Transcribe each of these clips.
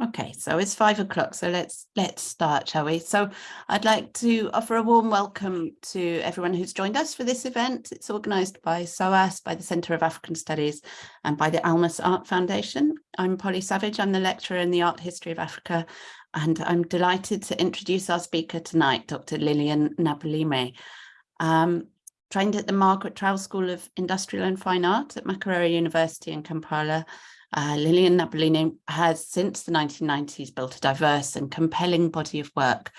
Okay, so it's five o'clock, so let's let's start, shall we? So I'd like to offer a warm welcome to everyone who's joined us for this event. It's organised by SOAS, by the Centre of African Studies and by the Almas Art Foundation. I'm Polly Savage, I'm the lecturer in the art history of Africa and I'm delighted to introduce our speaker tonight, Dr. Lilian Nabulime. Um, trained at the Margaret Trowell School of Industrial and Fine Art at Makerere University in Kampala, uh, Lilian Nabulime has since the 1990s built a diverse and compelling body of work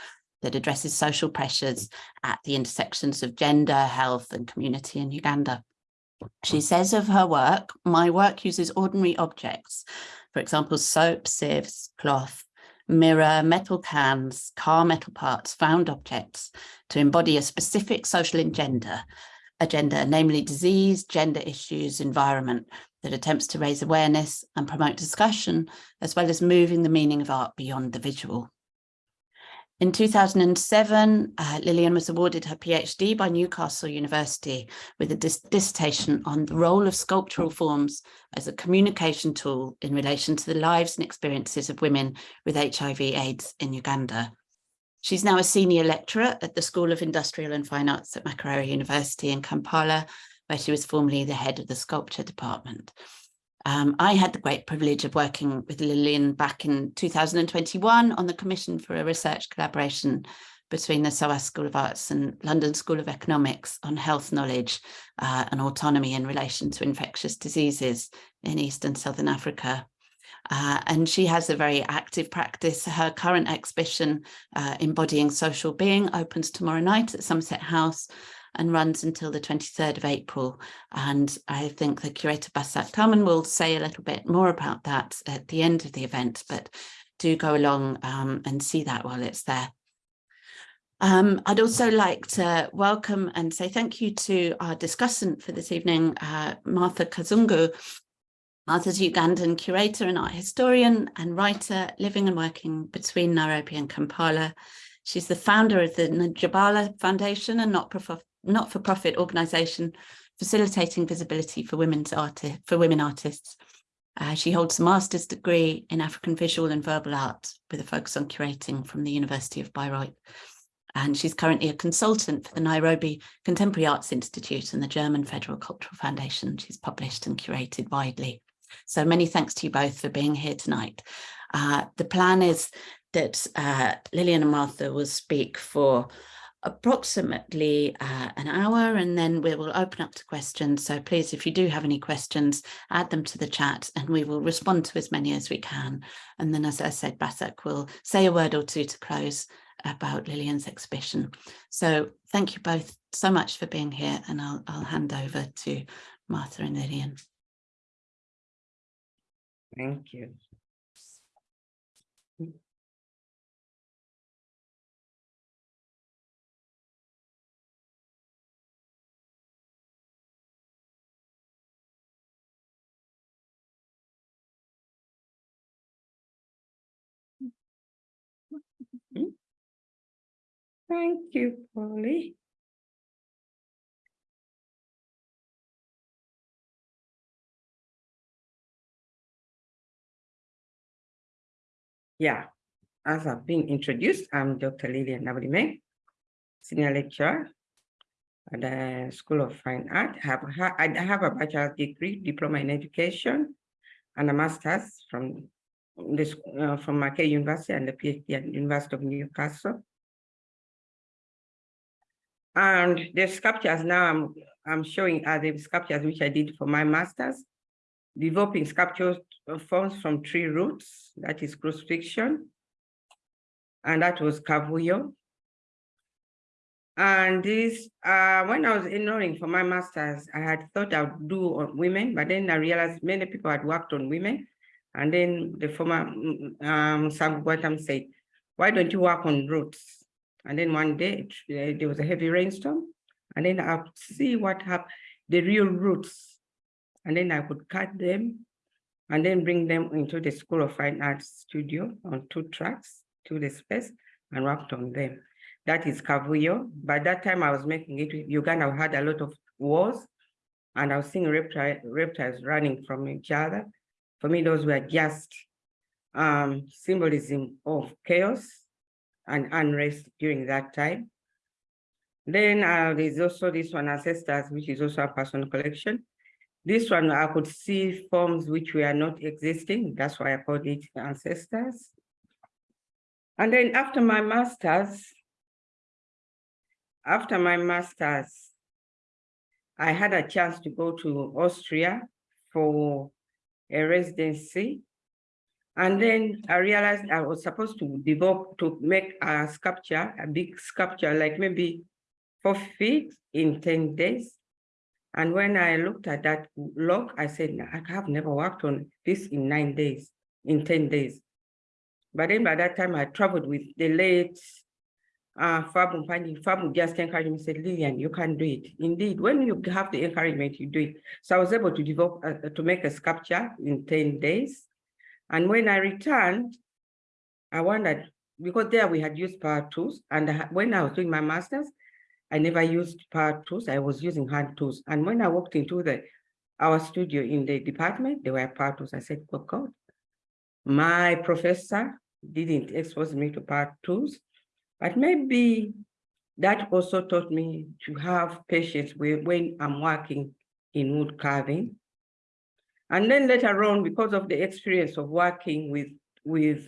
that addresses social pressures at the intersections of gender, health and community in Uganda. She says of her work, my work uses ordinary objects, for example, soap, sieves, cloth, mirror, metal cans, car metal parts, found objects to embody a specific social agenda, agenda, namely disease, gender issues, environment, that attempts to raise awareness and promote discussion, as well as moving the meaning of art beyond the visual. In 2007, uh, Lilian was awarded her PhD by Newcastle University with a dis dissertation on the role of sculptural forms as a communication tool in relation to the lives and experiences of women with HIV AIDS in Uganda. She's now a senior lecturer at the School of Industrial and Fine Arts at Makerere University in Kampala where she was formerly the head of the sculpture department. Um, I had the great privilege of working with Lilian back in 2021 on the commission for a research collaboration between the SOAS School of Arts and London School of Economics on health knowledge uh, and autonomy in relation to infectious diseases in East and Southern Africa. Uh, and she has a very active practice. Her current exhibition, uh, Embodying Social Being, opens tomorrow night at Somerset House and runs until the 23rd of April. And I think the curator Basak Talman will say a little bit more about that at the end of the event, but do go along um, and see that while it's there. Um, I'd also like to welcome and say thank you to our discussant for this evening, uh, Martha Kazungu. Martha's Ugandan curator and art historian and writer living and working between Nairobi and Kampala. She's the founder of the Njabala Foundation, a not-for-profit not-for-profit organisation facilitating visibility for women's artists for women artists. Uh, she holds a master's degree in African visual and verbal art with a focus on curating from the University of Bayreuth. And she's currently a consultant for the Nairobi Contemporary Arts Institute and the German Federal Cultural Foundation. She's published and curated widely. So many thanks to you both for being here tonight. Uh, the plan is that uh, Lilian and Martha will speak for approximately uh, an hour and then we will open up to questions. So please, if you do have any questions, add them to the chat and we will respond to as many as we can. And then, as I said, Basak will say a word or two to close about Lilian's exhibition. So thank you both so much for being here and I'll, I'll hand over to Martha and Lilian. Thank you. Thank you, Polly. Yeah, as I've been introduced, I'm Dr. Lilian Nabulime, senior lecturer at the School of Fine Art. I have, I have a bachelor's degree, diploma in education, and a master's from this uh, from Makerere University and the PhD at the University of Newcastle. And the sculptures now I'm, I'm showing are the sculptures which I did for my master's, developing sculpture forms from tree roots, that is crucifixion. And that was Kavuyo. And this, uh, when I was enrolling for my master's, I had thought I would do on women, but then I realized many people had worked on women. And then the former um, Sam said, why don't you work on roots? And then one day it, there was a heavy rainstorm. And then I would see what happened, the real roots. And then I would cut them and then bring them into the School of Fine Arts studio on two tracks to the space and worked on them. That is Kavuyo. By that time I was making it Uganda had a lot of wars and I was seeing reptile, reptiles running from each other. For me, those were just um, symbolism of chaos and unrest during that time. Then uh, there's also this one, Ancestors, which is also a personal collection. This one, I could see forms which were not existing. That's why I called it Ancestors. And then after my master's, after my master's, I had a chance to go to Austria for a residency. And then I realized I was supposed to develop, to make a sculpture, a big sculpture, like maybe four feet in 10 days. And when I looked at that log, I said, I have never worked on this in nine days, in 10 days. But then by that time I traveled with the late uh, Fabu Mpani. Fabu just encouraged me, said, Lilian, you can do it. Indeed, when you have the encouragement, you do it. So I was able to develop, uh, to make a sculpture in 10 days. And when I returned, I wondered, because there we had used power tools. And when I was doing my master's, I never used power tools. I was using hand tools. And when I walked into the our studio in the department, there were power tools. I said, oh God, my professor didn't expose me to power tools. But maybe that also taught me to have patience when I'm working in wood carving. And then later on, because of the experience of working with, with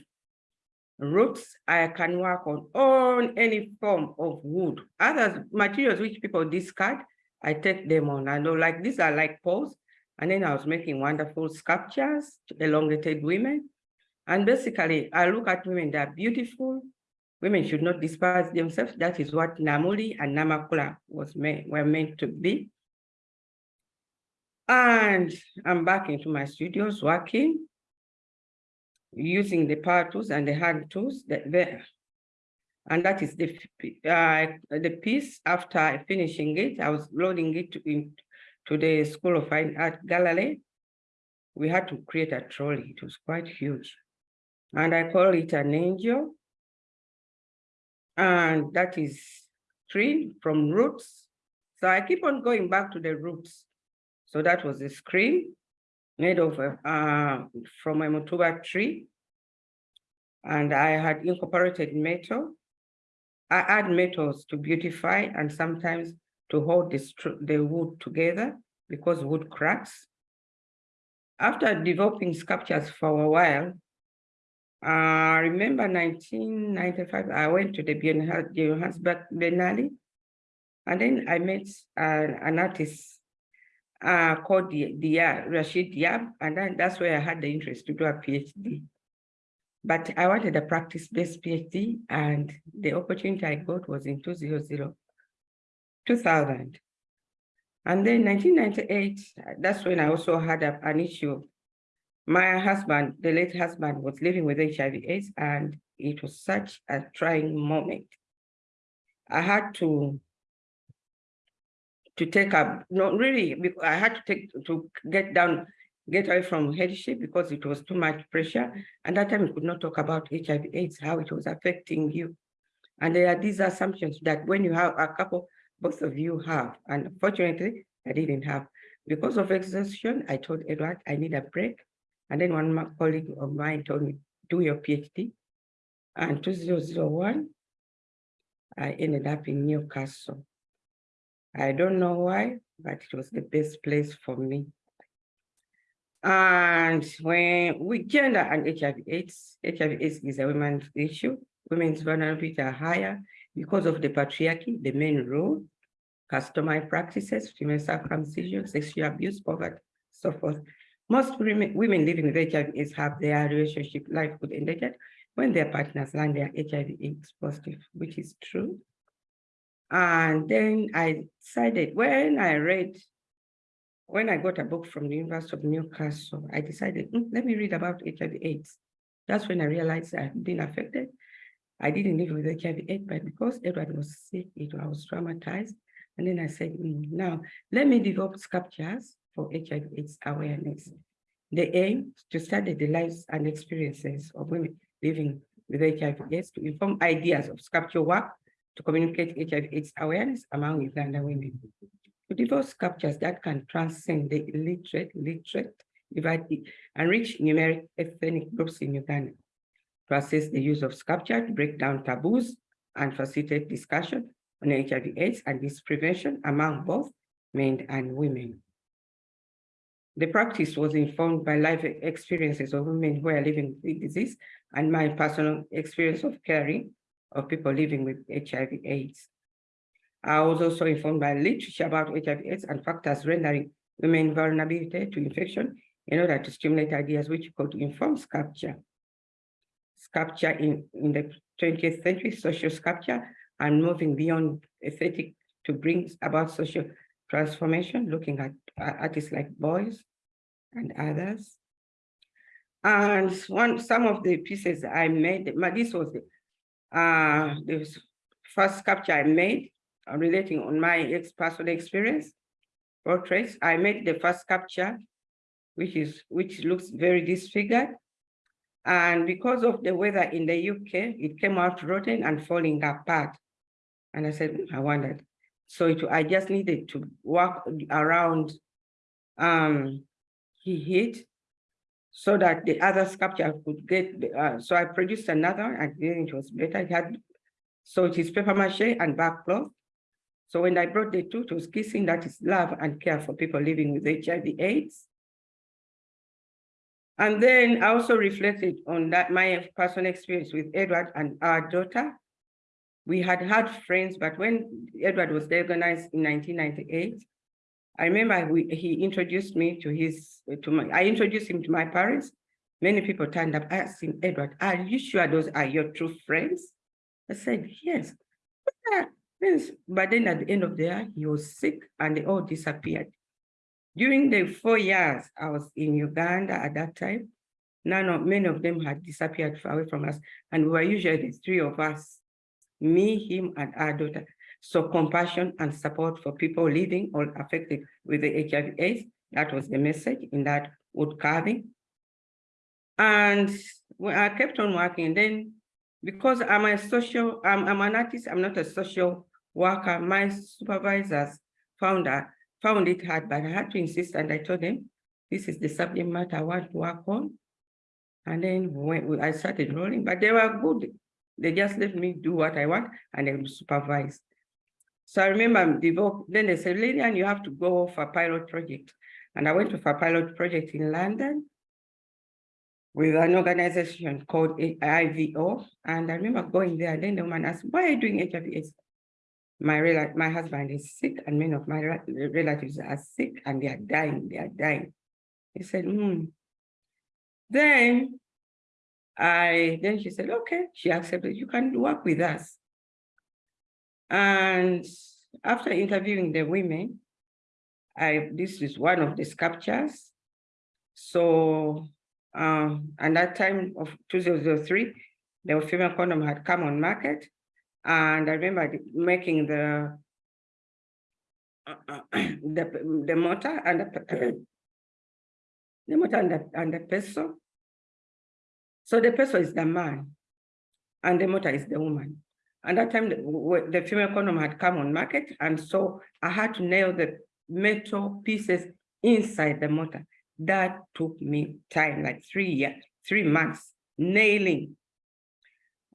roots, I can work on, on any form of wood. Other materials which people discard, I take them on. I know like these are like poles. And then I was making wonderful sculptures, elongated women. And basically, I look at women, they're beautiful. Women should not despise themselves. That is what Namuli and Namakula was meant, were meant to be. And I'm back into my studios working, using the power tools and the hand tools that there. And that is the, uh, the piece after finishing it, I was loading it to, in, to the School of Fine Art Gallery. We had to create a trolley. It was quite huge and I call it an angel. And that is tree from roots. So I keep on going back to the roots. So that was a screen made of uh, from a mutuba tree. And I had incorporated metal. I add metals to beautify and sometimes to hold the, the wood together because wood cracks. After developing sculptures for a while, I uh, remember 1995, I went to the Johannesburg Biennale, and then I met uh, an artist uh, called Diab, Rashid Diab, and then that's where I had the interest to do a PhD. But I wanted a practice-based PhD, and the opportunity I got was in 2000. 2000. And then 1998, that's when I also had a, an issue my husband, the late husband, was living with HIV AIDS, and it was such a trying moment. I had to to take up, not really, because I had to take to get down, get away from headship because it was too much pressure. And that time we could not talk about HIV AIDS, how it was affecting you. And there are these assumptions that when you have a couple, both of you have, and fortunately, I didn't have. Because of exhaustion, I told Edward, I need a break. And then one colleague of mine told me, do your PhD. And 2001, I ended up in Newcastle. I don't know why, but it was the best place for me. And when we gender and HIV AIDS, HIV AIDS is a women's issue. Women's vulnerability are higher because of the patriarchy, the main role, customary practices, female circumcision, sexual abuse, poverty, so forth. Most women, living with HIV AIDS have their relationship livelihood endangered when their partners learn they are HIV AIDS positive, which is true. And then I decided when I read, when I got a book from the University of Newcastle, I decided, mm, let me read about HIV AIDS. That's when I realized I had been affected. I didn't live with HIV AIDS, but because Edward was sick, it, I was traumatized. And then I said, mm, now let me develop sculptures for HIV AIDS awareness. The aim to study the lives and experiences of women living with HIV AIDS to inform ideas of sculpture work to communicate HIV AIDS awareness among Uganda women. To develop sculptures that can transcend the illiterate, literate, divide and reach numeric ethnic groups in Uganda. To assess the use of sculpture to break down taboos and facilitate discussion on HIV AIDS and its prevention among both men and women. The practice was informed by life experiences of women who are living with disease and my personal experience of caring of people living with HIV AIDS. I was also informed by literature about HIV AIDS and factors rendering women vulnerability to infection in order to stimulate ideas which could inform sculpture. Sculpture in, in the 20th century, social sculpture, and moving beyond aesthetic to bring about social transformation, looking at artists like Beuys and others. And one, some of the pieces I made, this was the, uh, the first sculpture I made uh, relating on my ex personal experience portraits. I made the first sculpture, which is which looks very disfigured. And because of the weather in the UK, it came out rotten and falling apart. And I said, I wondered. So it, I just needed to work around um, he hit so that the other sculpture could get, uh, so I produced another and then it was better. It had, so it is paper mache and barkcloth. So when I brought the two, it was kissing that is love and care for people living with HIV AIDS. And then I also reflected on that my personal experience with Edward and our daughter. We had had friends, but when Edward was diagnosed in 1998, I remember we, he introduced me to his, to my, I introduced him to my parents. Many people turned up, him, Edward, are you sure those are your true friends? I said, yes. Ah, yes. But then at the end of the year, he was sick and they all disappeared. During the four years I was in Uganda at that time, none of, many of them had disappeared far away from us. And we were usually the three of us, me, him, and our daughter. So compassion and support for people living or affected with the HIV AIDS. That was the message in that wood carving. And I kept on working. Then because I'm a social, I'm, I'm an artist, I'm not a social worker, my supervisors found, that, found it hard, but I had to insist and I told them, this is the subject matter I want to work on. And then when I started rolling, but they were good. They just let me do what I want and they supervise. So I remember then they said, Lilian, you have to go for a pilot project. And I went for a pilot project in London with an organization called IVO. And I remember going there, and then the woman asked, why are you doing HIV AIDS? My, my husband is sick and many of my relatives are sick and they are dying, they are dying. He said, hmm. Then I, then she said, okay, she accepted, you can work with us. And after interviewing the women, I this is one of the sculptures. So um, and that time of 2003, the female condom had come on market. And I remember making the uh, uh, the, the motor and the, the and the, and the peso. So the peso is the man and the motor is the woman. And that time, the, the female condom had come on market. And so I had to nail the metal pieces inside the motor. That took me time, like three years, three months, nailing.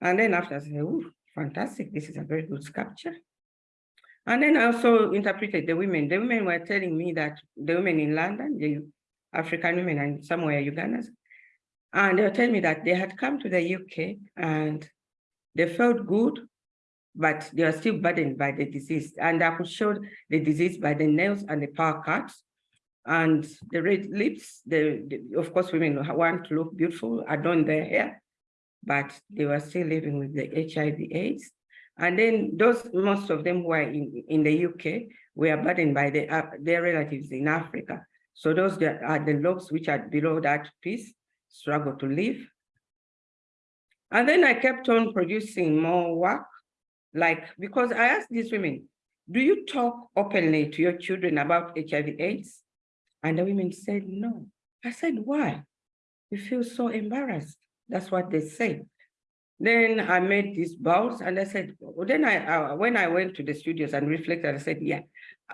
And then after I said, oh, fantastic, this is a very good sculpture. And then I also interpreted the women. The women were telling me that the women in London, the African women and somewhere Ugandans, and they were telling me that they had come to the UK and they felt good but they are still burdened by the disease. And I could show the disease by the nails and the power cuts and the red lips. The, the, of course, women want to look beautiful, adorn their hair, but they were still living with the HIV AIDS. And then those, most of them were in, in the UK, were burdened by the, uh, their relatives in Africa. So those that are the lobes which are below that piece struggle to live. And then I kept on producing more work like, because I asked these women, do you talk openly to your children about HIV AIDS? And the women said, no. I said, why? We feel so embarrassed. That's what they said. Then I made these bowls and I said, well, then I, uh, when I went to the studios and reflected, I said, yeah,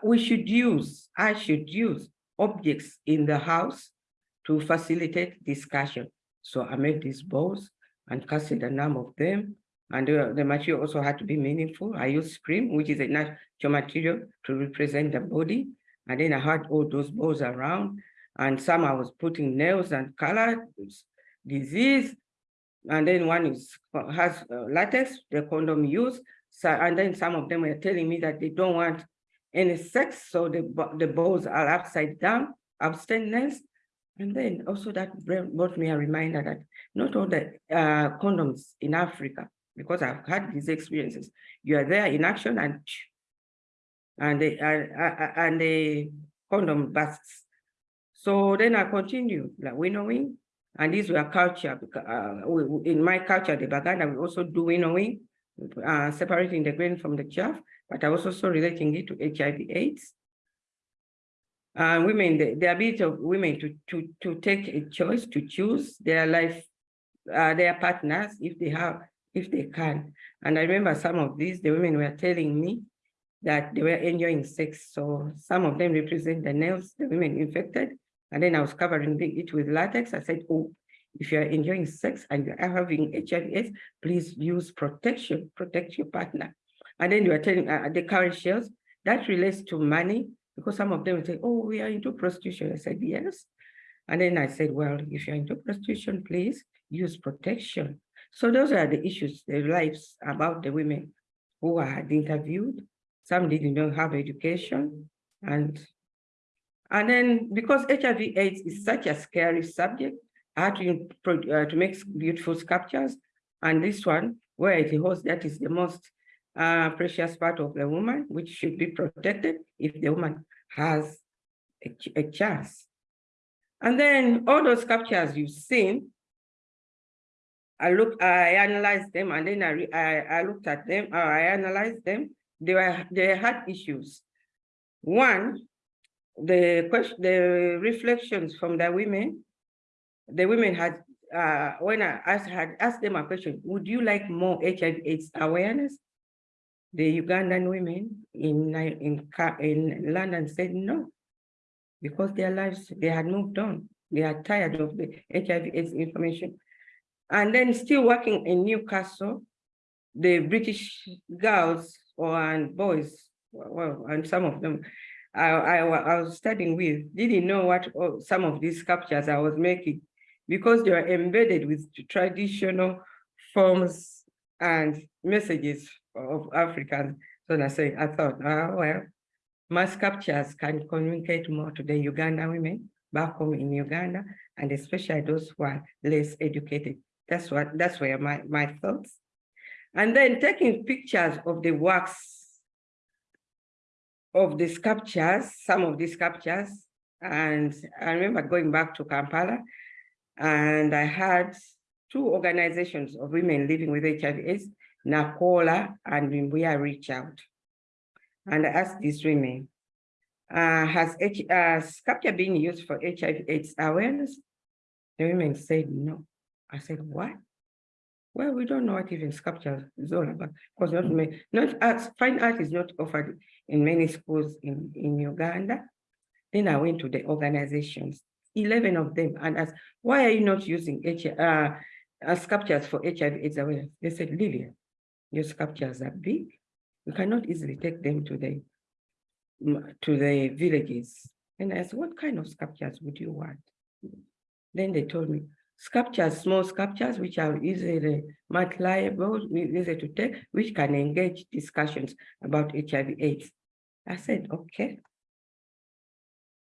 we should use, I should use objects in the house to facilitate discussion. So I made these balls and casted a number of them. And uh, the material also had to be meaningful. I used screen, which is a natural material to represent the body. And then I had all those balls around. And some I was putting nails and color, disease. And then one is has uh, latex, the condom use. So, and then some of them were telling me that they don't want any sex. So the, the balls are upside down, abstinence. And then also that brought me a reminder that not all the uh, condoms in Africa, because I've had these experiences, you are there in action and and the and the condom busts. So then I continue like winnowing, and these were culture. Uh, in my culture, the Baganda, we also do winnowing, uh, separating the grain from the chaff, but I was also relating it to HIV/AIDS uh, women, the, the ability of women to, to, to take a choice, to choose their life, uh, their partners, if they have, if they can. And I remember some of these, the women were telling me that they were enjoying sex. So some of them represent the nails, the women infected. And then I was covering it with latex. I said, oh, if you're enjoying sex and you're having HIV, please use protection, protect your partner. And then you are telling uh, the cowrie shells, that relates to money, because some of them say, oh, we are into prostitution. I said, yes. And then I said, well, if you're into prostitution, please use protection. So those are the issues, the lives about the women who I had interviewed. Some didn't have education. And, and then because HIV AIDS is such a scary subject, I had to, uh, to make beautiful sculptures. And this one, where it holds, that is the most uh, precious part of the woman, which should be protected if the woman has a, a chance. And then all those sculptures you've seen, I look, I analyzed them, and then I, I, I looked at them, uh, I analyzed them. They were they had issues. One, the question, the reflections from the women, the women had uh, when I asked, had asked them a question, would you like more HIV/AIDS awareness? The Ugandan women in, in, in London said no, because their lives, they had moved on. They are tired of the HIV AIDS information. And then still working in Newcastle, the British girls or and boys, well, and some of them I, I, I was studying with didn't know what oh, some of these sculptures I was making because they were embedded with traditional forms and messages of Africans. So I say, I thought, oh, well, my sculptures can communicate more to the Uganda women back home in Uganda, and especially those who are less educated. That's what, that's where my, my thoughts. And then taking pictures of the works of the sculptures, some of the sculptures, and I remember going back to Kampala, and I had two organizations of women living with HIV AIDS NACWOLA and are reach out. And I asked these women, uh, has H, uh, sculpture been used for HIV AIDS awareness? The women said no. I said, what? Well, we don't know what even sculpture is all about because not many, not art, fine art is not offered in many schools in, in Uganda. Then I went to the organizations, 11 of them, and asked, why are you not using H, uh, uh, sculptures for HIV AIDS awareness? They said, Lilian, your sculptures are big. You cannot easily take them to the to the villages. And I said, what kind of sculptures would you want? Then they told me, sculptures, small sculptures, which are easily malleable, easy to take, which can engage discussions about HIV AIDS. I said, okay.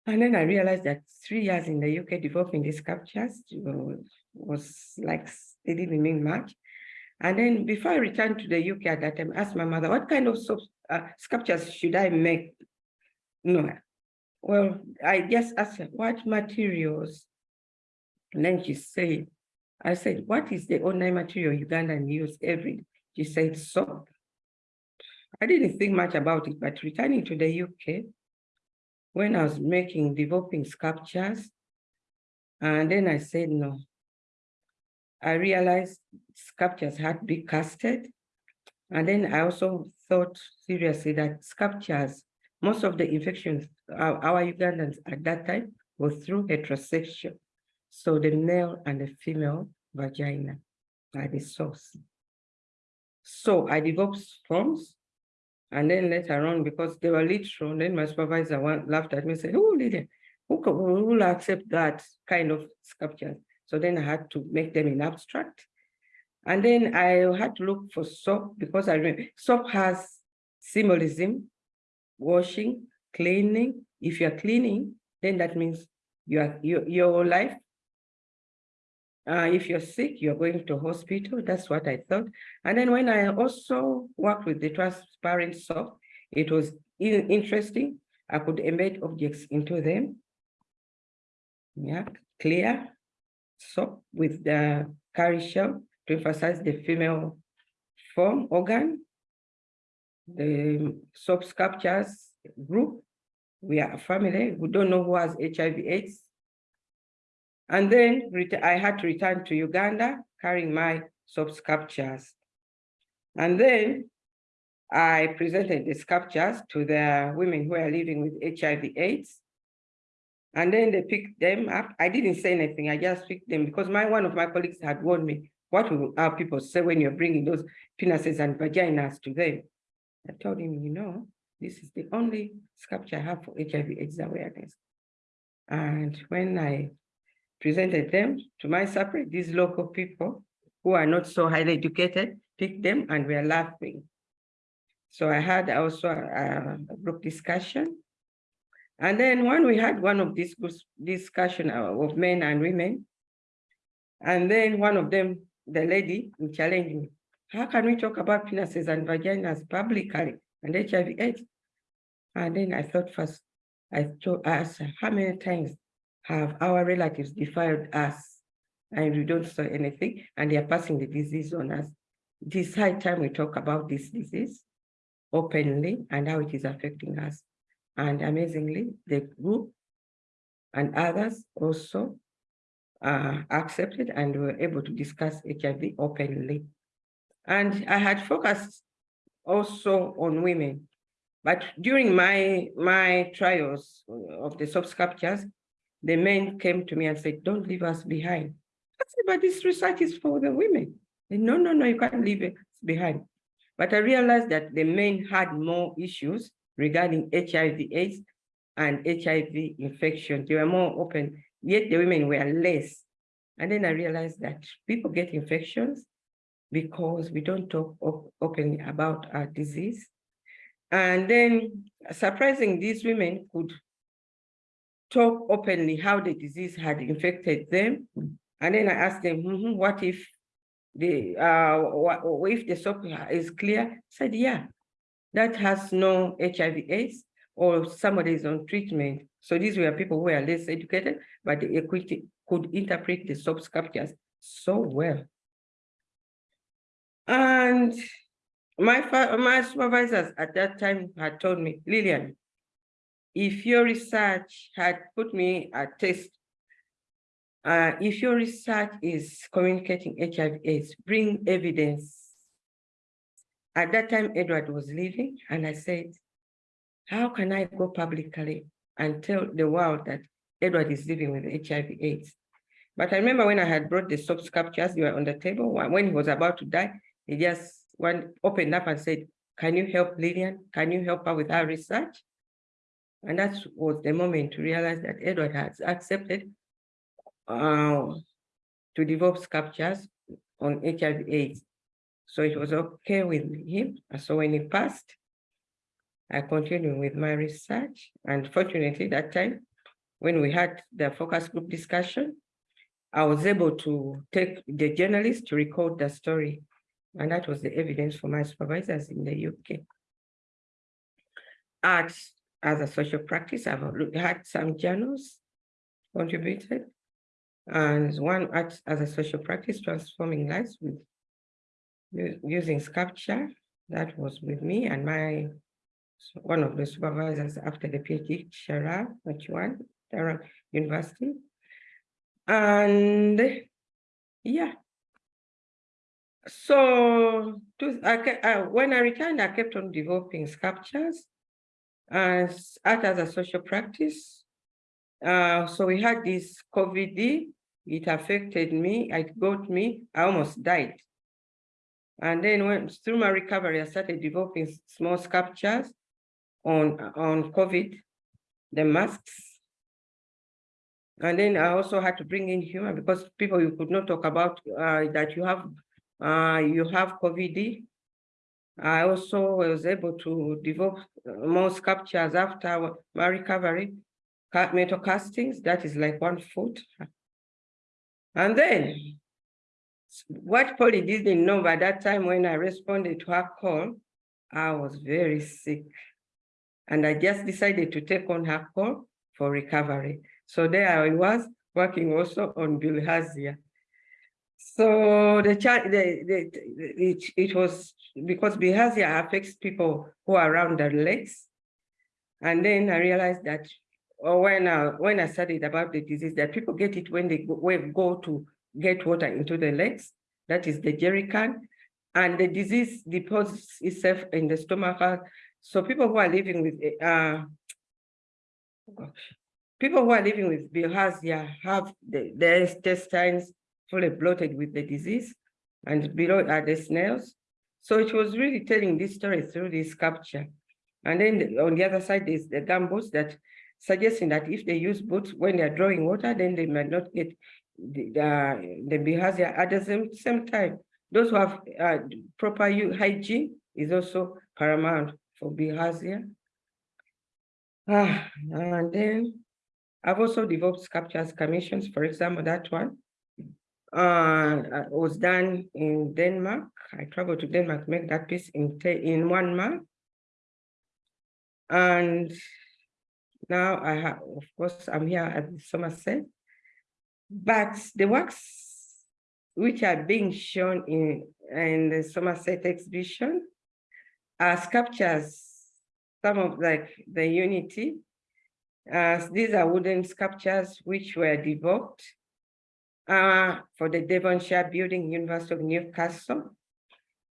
And then I realized that three years in the UK developing these sculptures was, was like, they didn't mean much. And then before I returned to the UK at that time, I asked my mother, what kind of uh, sculptures should I make? No. Well, I just asked her, what materials? And then she said, I said, what is the only material Ugandan use every? She said, soap. I didn't think much about it, but returning to the UK, when I was making, developing sculptures, and then I said, no, I realized sculptures had to be casted. And then I also thought seriously that sculptures, most of the infections, our, our Ugandans at that time was through heterosexual. So the male and the female vagina are the source. So I developed forms and then later on, because they were literal, then my supervisor one laughed at me and said, oh, Lydia, who, who will accept that kind of sculpture? So then I had to make them in abstract. And then I had to look for soap because I remember soap has symbolism, washing, cleaning. If you're cleaning, then that means you are, your, your life. Uh, if you're sick, you're going to hospital. That's what I thought. And then when I also worked with the transparent soap, it was in- interesting. I could embed objects into them. Yeah, clear soap with the cowrie shell to emphasize the female form organ. The soap sculptures group, we are a family, we don't know who has HIV AIDS. And then I had to return to Uganda carrying my sculptures. And then I presented the sculptures to the women who are living with HIV AIDS. And then they picked them up. I didn't say anything. I just picked them because my one of my colleagues had warned me, what will our people say when you're bringing those penises and vaginas to them? I told him, you know, this is the only sculpture I have for HIV AIDS awareness. And when I presented them to my separate, these local people who are not so highly educated, picked them and were laughing. So I had also a a group discussion. And then when we had one of these discussion uh, of men and women, and then one of them, the lady, challenged me, how can we talk about penises and vaginas publicly and HIV AIDS? And then I thought first, I told us, how many times have our relatives defiled us? And we don't say anything, and they are passing the disease on us. This high time we talk about this disease openly and how it is affecting us. And amazingly, the group and others also uh, accepted and were able to discuss HIV openly. And I had focused also on women. But during my, my trials of the soft sculptures, the men came to me and said, don't leave us behind. I said, but this research is for the women. They, no, no, no, you can't leave us behind. But I realized that the men had more issues regarding HIV AIDS and HIV infection. They were more open, yet the women were less. And then I realized that people get infections because we don't talk op- openly about our disease. And then surprising, these women could talk openly how the disease had infected them. And then I asked them, "Mhm, what if the, uh, what, if the soap is clear? Said, yeah, that has no HIV AIDS or somebody is on treatment. So these were people who are less educated, but they equity could interpret the soap sculptures so well. And my, my supervisors at that time had told me, Lilian, if your research had put me at test, uh, if your research is communicating HIV AIDS, bring evidence. At that time, Edward was leaving, and I said, how can I go publicly and tell the world that Edward is living with HIV AIDS? But I remember when I had brought the soap sculptures, they were on the table. When he was about to die, he just one opened up and said, can you help Lilian? Can you help her with her research? And that was the moment to realize that Edward has accepted uh, to develop sculptures on HIV AIDS. So it was okay with him. So when he passed, I continued with my research. And fortunately, that time, when we had the focus group discussion, I was able to take the journalist to record the story. And that was the evidence for my supervisors in the UK. Art as a social practice, I've looked- had some journals contributed. And one art as a social practice, transforming lives with using sculpture. That was with me and my one of the supervisors after the PhD, Shara, which one, Durham University. And yeah. So to, I, uh, when I returned, I kept on developing sculptures as art as a social practice. Uh, so we had this COVID it affected me, it got me, I almost died. And then when through my recovery, I started developing small sculptures on, on COVID, the masks. And then I also had to bring in humor because people you could not talk about uh, that you have uh, you have COVID. I also was able to develop uh, more sculptures after my recovery, metal castings, that is like one foot. And then what Polly didn't know by that time when I responded to her call, I was very sick. And I just decided to take on her call for recovery. So there I was working also on bilharzia. So the child, the, the, it, it was because bilharzia affects people who are around their legs. And then I realized that or when I, when I studied about the disease, that people get it when they go, when go to get water into the legs, that is the jerry can, and the disease deposits itself in the stomach. So people who are living with, uh, people who are living with bilharzia have the, their intestines fully bloated with the disease, and below are the snails. So it was really telling this story through this sculpture. And then on the other side is the gumboots that suggesting that if they use boots when they're drawing water, then they might not get the, the, the at the same, same time. Those who have uh, proper hygiene is also paramount for behavior. Ah, and then I've also developed sculptures commissions, for example, that one uh, was done in Denmark. I traveled to Denmark, make that piece in, in one month. And now I have, of course, I'm here at Somerset, but the works which are being shown in, in the Somerset exhibition are sculptures, some of like the Unity. Uh, these are wooden sculptures which were developed uh, for the Devonshire Building, University of Newcastle.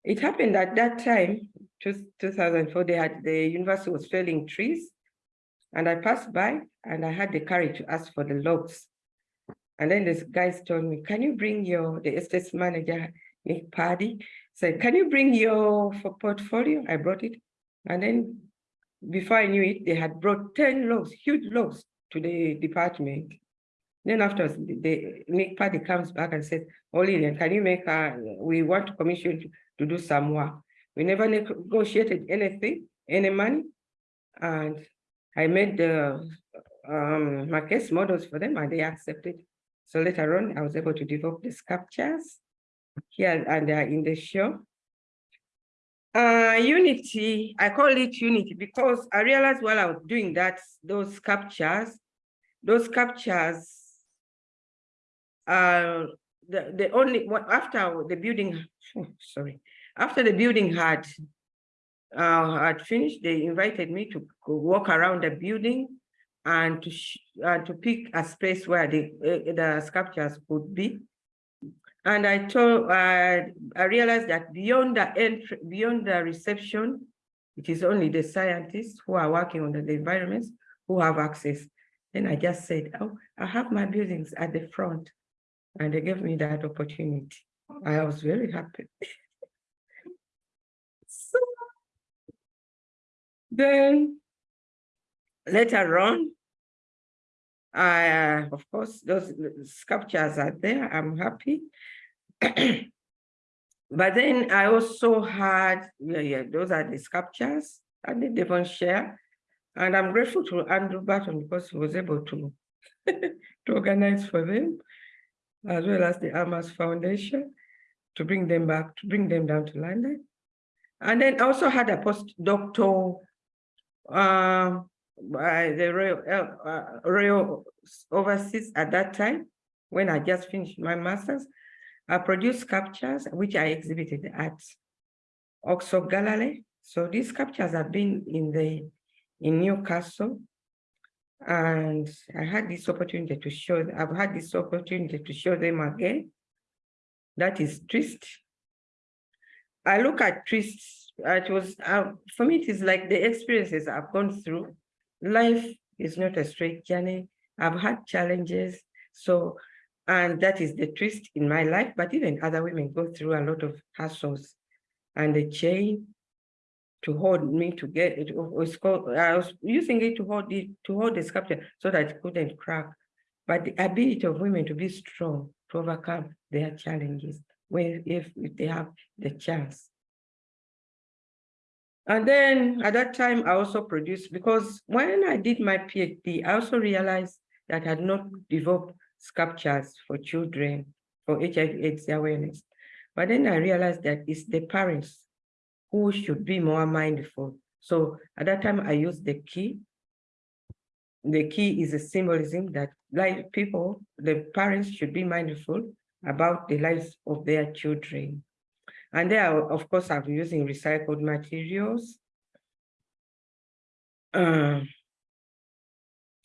It happened at that time, 2004, they had, the university was felling trees and I passed by and I had the courage to ask for the logs. And then this guys told me, can you bring your, the estate manager, Nick Paddy, said, can you bring your for portfolio? I brought it. And then before I knew it, they had brought 10 logs, huge logs to the department. Then afterwards, the, Nick Paddy comes back and says, oh can you make, a, we want to commission to, to do some work. We never negotiated anything, any money. And I made the um, case models for them and they accepted. So later on, I was able to develop the sculptures here and uh, in the show. Uh, Unity, I call it Unity because I realized while I was doing that, those sculptures, those sculptures, uh, the, the only, after the building, sorry, after the building had uh, had finished, they invited me to walk around the building and to uh, to pick a space where the uh, the sculptures could be. And I told I realized that beyond the entry, beyond the reception, it is only the scientists who are working on the environments who have access. Then I just said, "Oh, I have my buildings at the front," and they gave me that opportunity. I was very happy. so then later on, I, uh, of course, those sculptures are there. I'm happy. but then I also had, yeah, yeah, those are the sculptures and the Devonshire. And I'm grateful to Andrew Barton because he was able to, to organize for them, as well as the Amas Foundation, to bring them back, to bring them down to London. And then also had a postdoctoral uh, by the Royal, uh, Royal Overseas at that time, when I just finished my master's, I produced sculptures which I exhibited at Oxford Gallery. So these sculptures have been in the in Newcastle, and I had this opportunity to show. I've had this opportunity to show them again. That is Twist. I look at Twist it was uh, for me it is like the experiences i've gone through life is not a straight journey i've had challenges so And that is the twist in my life, but even other women go through a lot of hassles. And the chain to hold me to get it was called, I was using it to hold it, to hold the sculpture so that it couldn't crack. But the ability of women to be strong, to overcome their challenges, when if, if they have the chance. And then at that time, I also produced, because when I did my PhD, I also realized that I had not developed sculptures for children for HIV AIDS awareness. But then I realized that it's the parents who should be more mindful. So at that time I used the key. The key is a symbolism that like people, the parents should be mindful about the lives of their children. And there, of course, I'm using recycled materials. Uh,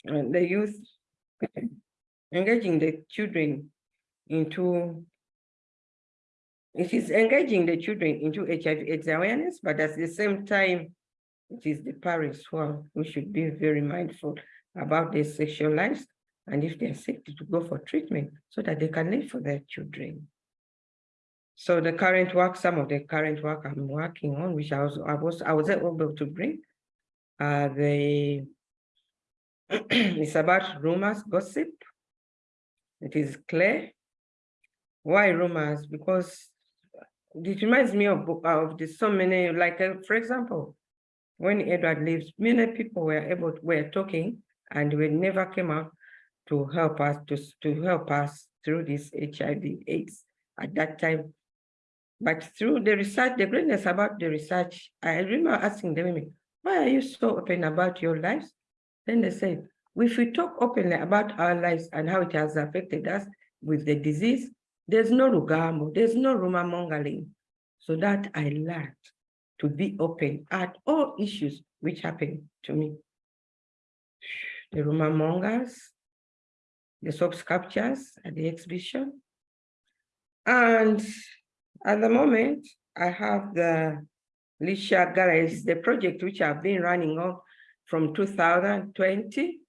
and the youth engaging the children into it is engaging the children into HIV AIDS awareness, but at the same time, it is the parents who, are, who should be very mindful about their sexual lives and if they're sick to go for treatment so that they can live for their children. So the current work, some of the current work I'm working on, which I was I was I was able to bring, uh, the it's about rumors, gossip. It is clear. Why rumors? Because it reminds me of of the so many like uh, for example, when Edward lives, many people were able to, were talking and we never came out to help us to to help us through this HIV AIDS at that time but through the research, the greatness about the research, I remember asking the women, why are you so open about your lives? Then they said, if we talk openly about our lives and how it has affected us with the disease, there's no Lugambo, there's no rumor mongering. So that I learned to be open at all issues which happen to me. The rumor mongers, the sculptures at the exhibition, and at the moment, I have the Lisha Galleries, the project which I've been running on from 2020.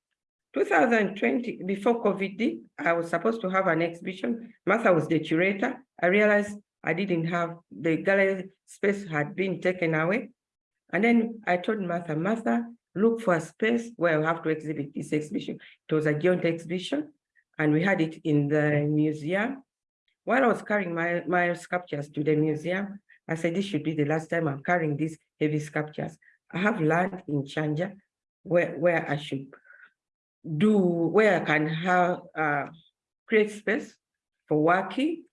2020, before COVID, I was supposed to have an exhibition. Martha was the curator. I realized I didn't have, the gallery space had been taken away. And then I told Martha, Martha, look for a space where I have to exhibit this exhibition. It was a joint exhibition and we had it in the museum while I was carrying my, my sculptures to the museum, I said, this should be the last time I'm carrying these heavy sculptures. I have learned in Chanja where, where I should do, where I can have, uh, create space for working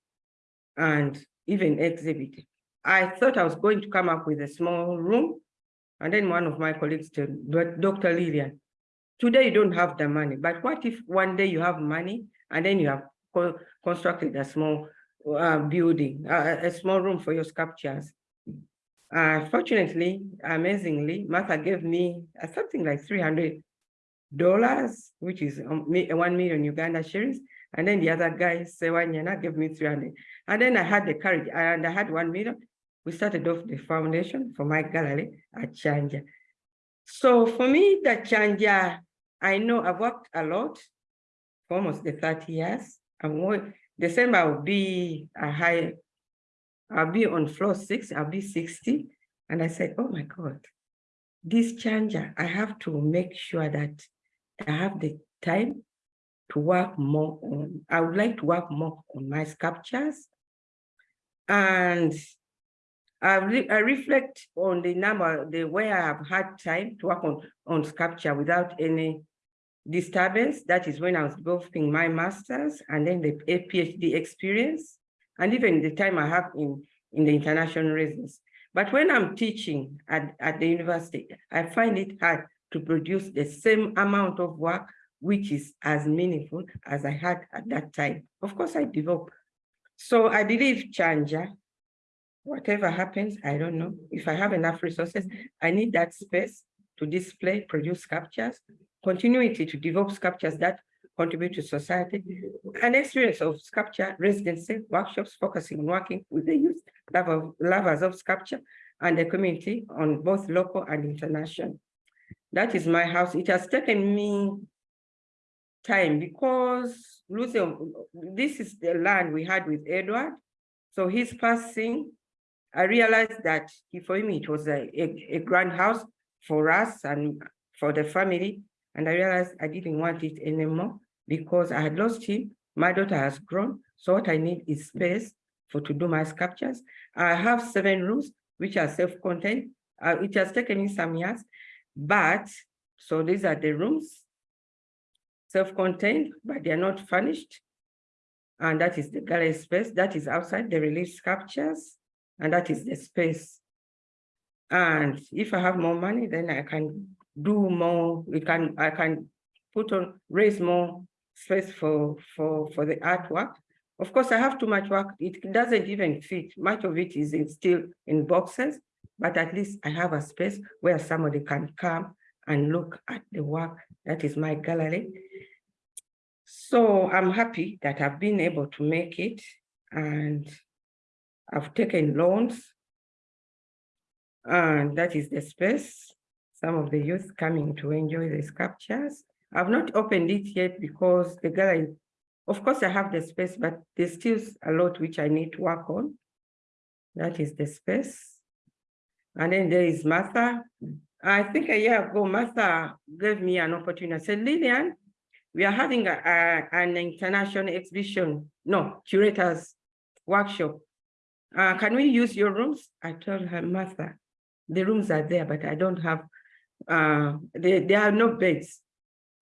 and even exhibiting. I thought I was going to come up with a small room. And then one of my colleagues told, Dr. Lilian, today you don't have the money, but what if one day you have money and then you have constructed a small uh, building, uh, a small room for your sculptures. Uh, fortunately, amazingly, Martha gave me uh, something like $300, which is um, 1 million Uganda shillings. And then the other guy, Sewanyana, gave me 300. And then I had the courage, and I had 1 million. We started off the foundation for my gallery at Chanja. So for me, the Chanja, I know I've worked a lot for almost the 30 years. I'm December will be a high, I'll be on floor six, I'll be 60. And I said, oh my God, this Chanja, I have to make sure that I have the time to work more on, I would like to work more on my sculptures. And I, re I reflect on the number, the way I have had time to work on, on sculpture without any disturbance, that is when I was going my master's and then the PhD experience, and even the time I have in, in the international residence. But when I'm teaching at, at the university, I find it hard to produce the same amount of work, which is as meaningful as I had at that time. Of course, I develop. So I believe Chanja, whatever happens, I don't know. If I have enough resources, I need that space to display, produce sculptures, continuity to develop sculptures that contribute to society, an experience of sculpture residency workshops focusing on working with the youth lover, lovers of sculpture and the community on both local and international. That is my house. It has taken me time because Lucy, this is the land we had with Edward. So his passing, I realized that he, for him, it was a, a, a grand house for us and for the family. And I realized I didn't want it anymore because I had lost him. My daughter has grown. So what I need is space for to do my sculptures. I have seven rooms, which are self-contained. Uh, it has taken me some years, but so these are the rooms, self-contained, but they are not furnished. And that is the gallery space. That is outside the relief sculptures, and that is the space. And if I have more money, then I can do more. We can I can put on raise more space for for for the artwork. Of course, I have too much work. It doesn't even fit. Much of it is in, still in boxes, but at least I have a space where somebody can come and look at the work. That is my gallery. So I'm happy that I've been able to make it and I've taken loans and that is the space. Some of the youth coming to enjoy the sculptures. I've not opened it yet because the gallery, of course I have the space, but there's still a lot which I need to work on. That is the space. And then there is Martha. I think a year ago, Martha gave me an opportunity. I said, Lilian, we are having a, a, an international exhibition, no, curators workshop. Uh, can we use your rooms? I told her, Martha, the rooms are there, but I don't have, uh, they, there are no beds.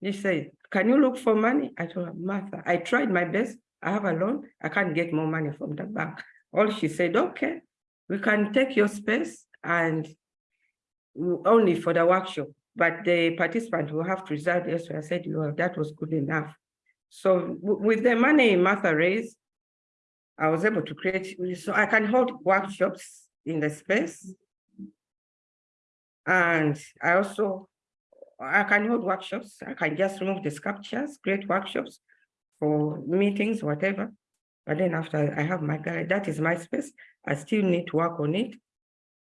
She said, can you look for money? I told her, Martha, I tried my best. I have a loan. I can't get more money from the bank. All she said, okay, we can take your space and only for the workshop, but the participant will have to reserve elsewhere. I said, well, that was good enough. So with the money Martha raised, I was able to create, so I can hold workshops in the space. And I also, I can hold workshops. I can just remove the sculptures, create workshops for meetings, whatever. But then after I have my that is my space. I still need to work on it.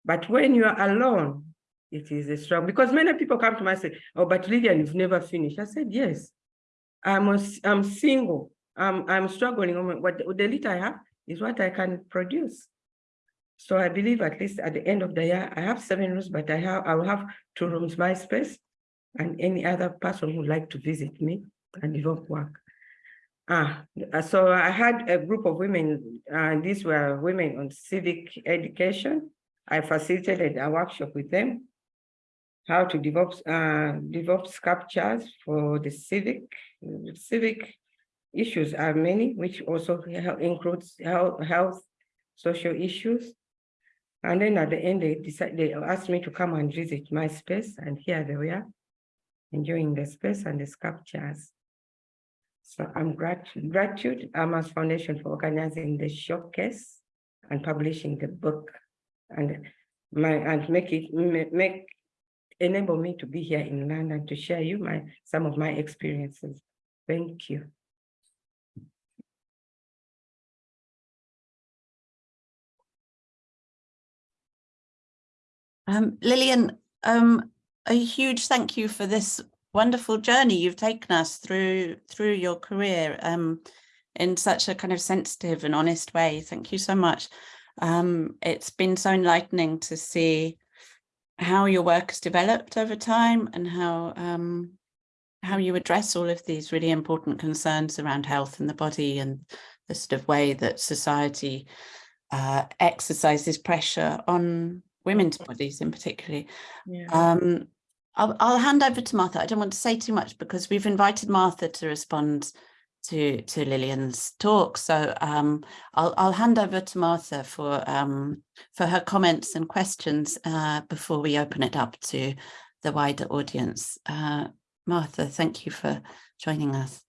But when you are alone, it is a struggle because many people come to me and say, oh, but Lilian, you've never finished. I said, yes, I'm, a, I'm single. I'm, I'm struggling. What the little I have is what I can produce. So I believe at least at the end of the year, I have seven rooms, but I have I will have two rooms, my space, and any other person who would like to visit me and develop work. Ah, so I had a group of women, uh, these were women on civic education. I facilitated a workshop with them, how to develop uh, develop sculptures for the civic. Civic issues are many, which also includes health, health social issues. And then at the end, they decided, they asked me to come and visit my space, and here they were, enjoying the space and the sculptures. So I'm grat gratitude Amas Foundation for organizing the showcase and publishing the book, and my and make it make enable me to be here in London to share you my some of my experiences. Thank you. Um, Lilian, um, a huge thank you for this wonderful journey you've taken us through through your career um, in such a kind of sensitive and honest way. Thank you so much. Um, it's been so enlightening to see how your work has developed over time and how um, how you address all of these really important concerns around health and the body and the sort of way that society uh, exercises pressure on women's bodies in particular. Yeah. Um, I'll, I'll hand over to Martha. I don't want to say too much because we've invited Martha to respond to to Lilian's talk. So um, I'll I'll hand over to Martha for um, for her comments and questions uh, before we open it up to the wider audience. Uh, Martha, thank you for joining us.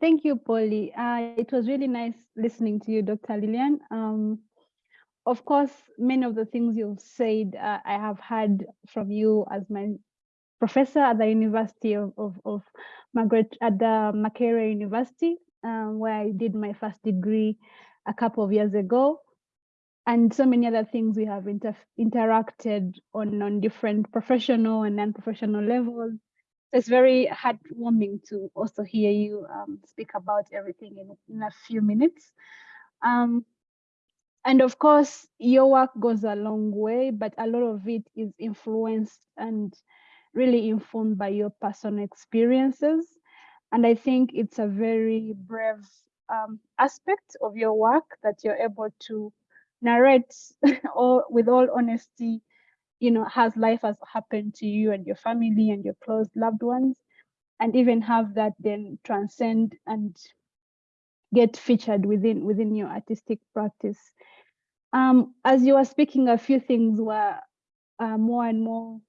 Thank you, Polly. Uh, it was really nice listening to you, Dr. Lilian. Um, of course, many of the things you've said, uh, I have heard from you as my professor at the University of, of, of Makerere, at the Makerere University, um, where I did my first degree a couple of years ago. and so many other things we have inter interacted on on different professional and non-professional levels. So it's very heartwarming to also hear you um, speak about everything in, in a few minutes. Um, and of course, your work goes a long way, but a lot of it is influenced and really informed by your personal experiences. And I think it's a very brave um, aspect of your work that you're able to narrate or with all honesty, you know, has life has happened to you and your family and your close loved ones, and even have that then transcend and get featured within within your artistic practice. Um, as you were speaking, a few things were uh, more and more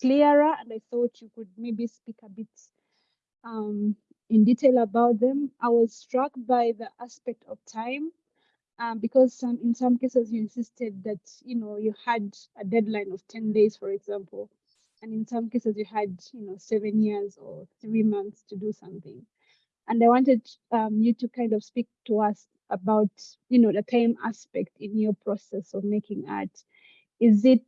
clearer, and I thought you could maybe speak a bit um, in detail about them. I was struck by the aspect of time um, because some in some cases you insisted that you know you had a deadline of 10 days for example and in some cases you had you know seven years or three months to do something and i wanted um, you to kind of speak to us about you know the time aspect in your process of making art is it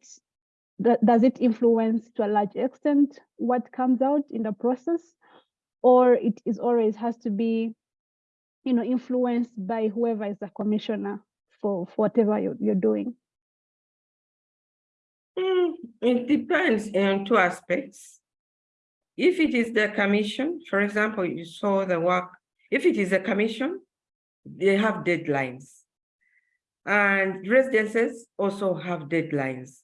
does it influence to a large extent what comes out in the process or it is always has to be you know, influenced by whoever is the commissioner for, for whatever you're, you're doing? Mm, it depends on two aspects. If it is the commission, for example, you saw the work, if it is a commission, they have deadlines. And residences also have deadlines.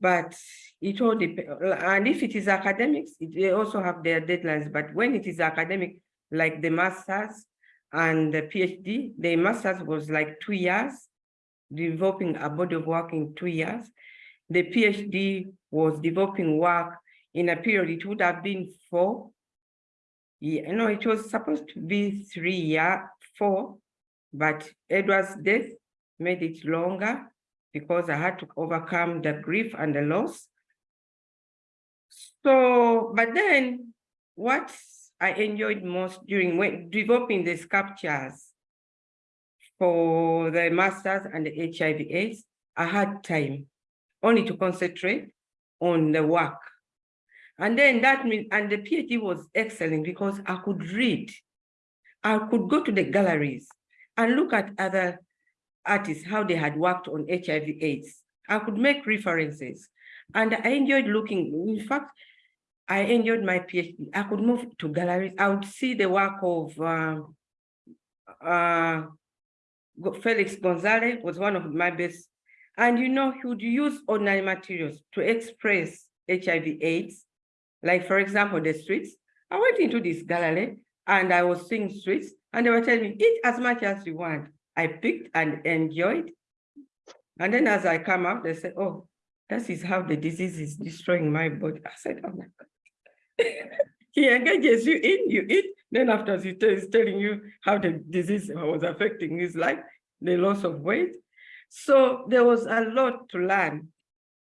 But it all depends, and if it is academics, it, they also have their deadlines. But when it is academic, like the masters, and the PhD, the master's was like two years, developing a body of work in two years. The PhD was developing work in a period, it would have been four. Yeah, no, it was supposed to be three year, four, but Edward's death made it longer because I had to overcome the grief and the loss. So, but then what I enjoyed most during when developing the sculptures for the masters and the HIV AIDS, I had time only to concentrate on the work. And then that means, and the PhD was excellent because I could read. I could go to the galleries and look at other artists, how they had worked on HIV AIDS. I could make references and I enjoyed looking. In fact, I enjoyed my PhD. I could move to galleries. I would see the work of uh, uh, Felix Gonzalez was one of my best. And you know, he would use ordinary materials to express HIV AIDS. Like for example, the streets. I went into this gallery and I was seeing streets and they were telling me, eat as much as you want. I picked and enjoyed. And then as I come out, they said, oh, this is how the disease is destroying my body. I said, oh my God. he engages you in, you eat, then after he is telling you how the disease was affecting his life, the loss of weight. So there was a lot to learn.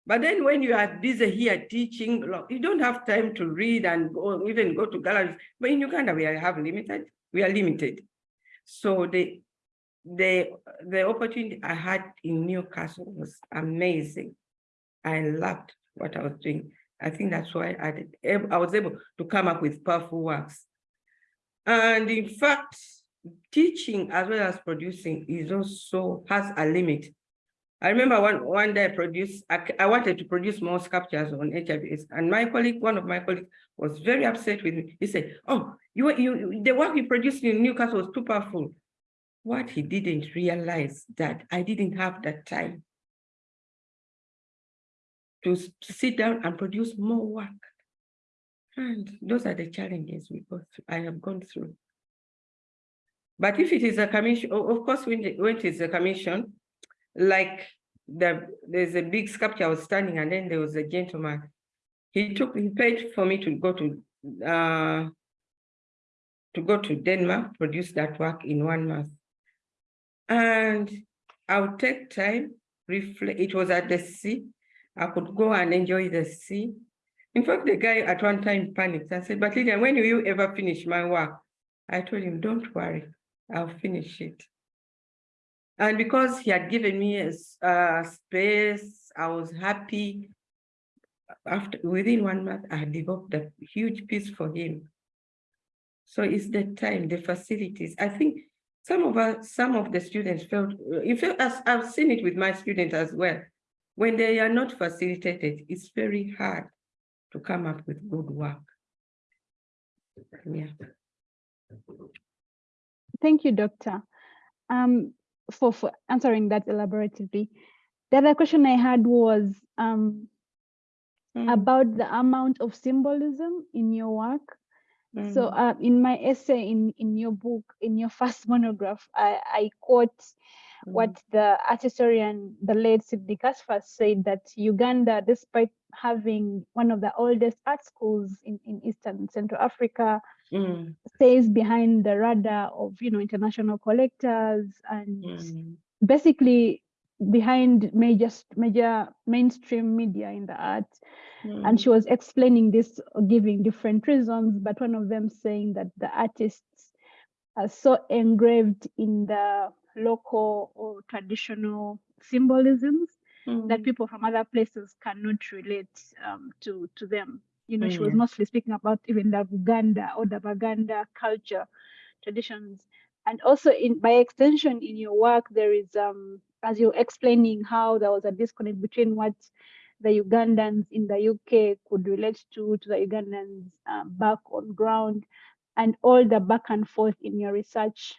But then when you are busy here teaching, you don't have time to read and go, even go to galleries. But in Uganda, we have limited, we are limited. So the, the, the opportunity I had in Newcastle was amazing. I loved what I was doing. I think that's why I, did, I was able to come up with powerful works. And in fact, teaching as well as producing is also has a limit. I remember one, one day I produced, I, I wanted to produce more sculptures on HIV and my colleague, one of my colleagues was very upset with me. He said, oh, you, you, the work you produced in Newcastle was too powerful. What he didn't realize that I didn't have that time to, sit down and produce more work. And those are the challenges we go through, I have gone through. But if it is a commission, of course, when, when it is a commission, like the, there's a big sculpture I was standing and then there was a gentleman. He took, he paid for me to go to, uh, to go to Denmark, produce that work in one month. And I would take time, reflect, it was at the sea, I could go and enjoy the sea. In fact, the guy at one time panicked and said, but Lydia, when will you ever finish my work? I told him, don't worry, I'll finish it. And because he had given me a, space, I was happy. After, within one month, I developed a huge piece for him. So it's the time, the facilities. I think some of us, some of the students felt, in fact, as I've seen it with my students as well. When they are not facilitated, it's very hard to come up with good work. Yeah. Thank you, Doctor, um, for, for answering that elaboratively. The other question I had was um, Mm, about the amount of symbolism in your work. So mm, uh, in my essay in, in your book, in your first monograph, I, I quote mm, what the art historian, the late Sidney Kasfir said that Uganda, despite having one of the oldest art schools in, in Eastern Central Africa, mm, stays behind the radar of you know international collectors and mm, basically behind major major mainstream media in the arts and mm, she was explaining this giving different reasons but one of them saying that the artists are so engraved in the local or traditional symbolisms that mm, people from other places cannot relate um, to to them. You know, she was Mm. mostly speaking about even the Uganda or the Baganda culture traditions, and also in by extension in your work there is um as you're explaining how there was a disconnect between what the Ugandans in the UK could relate to to the Ugandans uh, back on ground, and all the back and forth in your research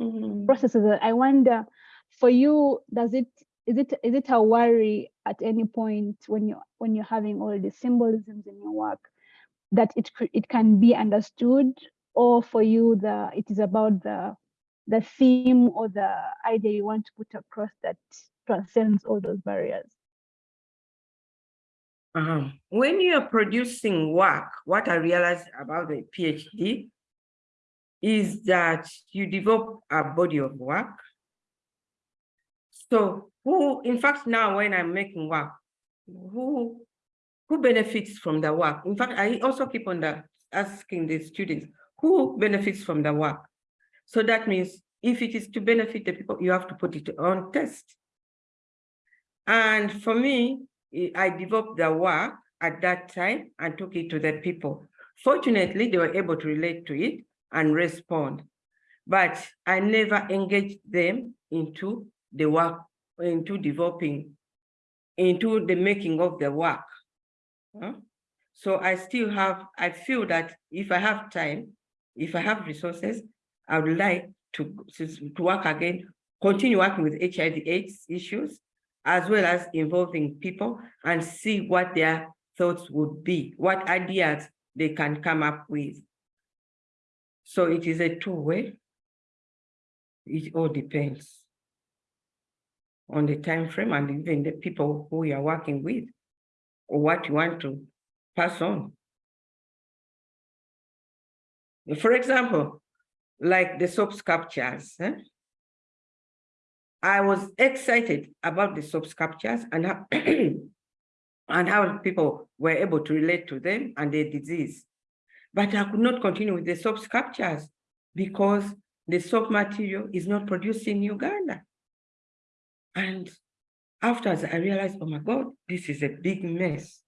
mm. processes. uh, I wonder, for you, does it is it is it a worry at any point when you when you're having all the symbolisms in your work that it it can be understood, or for you the it is about the the theme or the idea you want to put across that transcends all those barriers. Uh-huh. When you are producing work, what I realized about the PhD is that you develop a body of work. So who, in fact, now when I'm making work, who, who benefits from the work? In fact, I also keep on the, asking the students, who benefits from the work? So that means if it is to benefit the people, you have to put it on test. And for me, I I developed the work at that time and took it to the people. Fortunately, they were able to relate to it and respond. But I never engaged them into the work, into developing, into the making of the work. huh? So I still have, I feel that if I have time, if I have resources, I would like to, to work again, continue working with HIV AIDS issues, as well as involving people and see what their thoughts would be, what ideas they can come up with. So it is a two-way. It all depends on the time frame and even the people who you are working with, or what you want to pass on. For example, like the soap sculptures. eh? I was excited about the soap sculptures and how, and how people were able to relate to them and their disease. But I could not continue with the soap sculptures because the soap material is not produced in Uganda. And afterwards, I realized, oh my God, this is a big mess.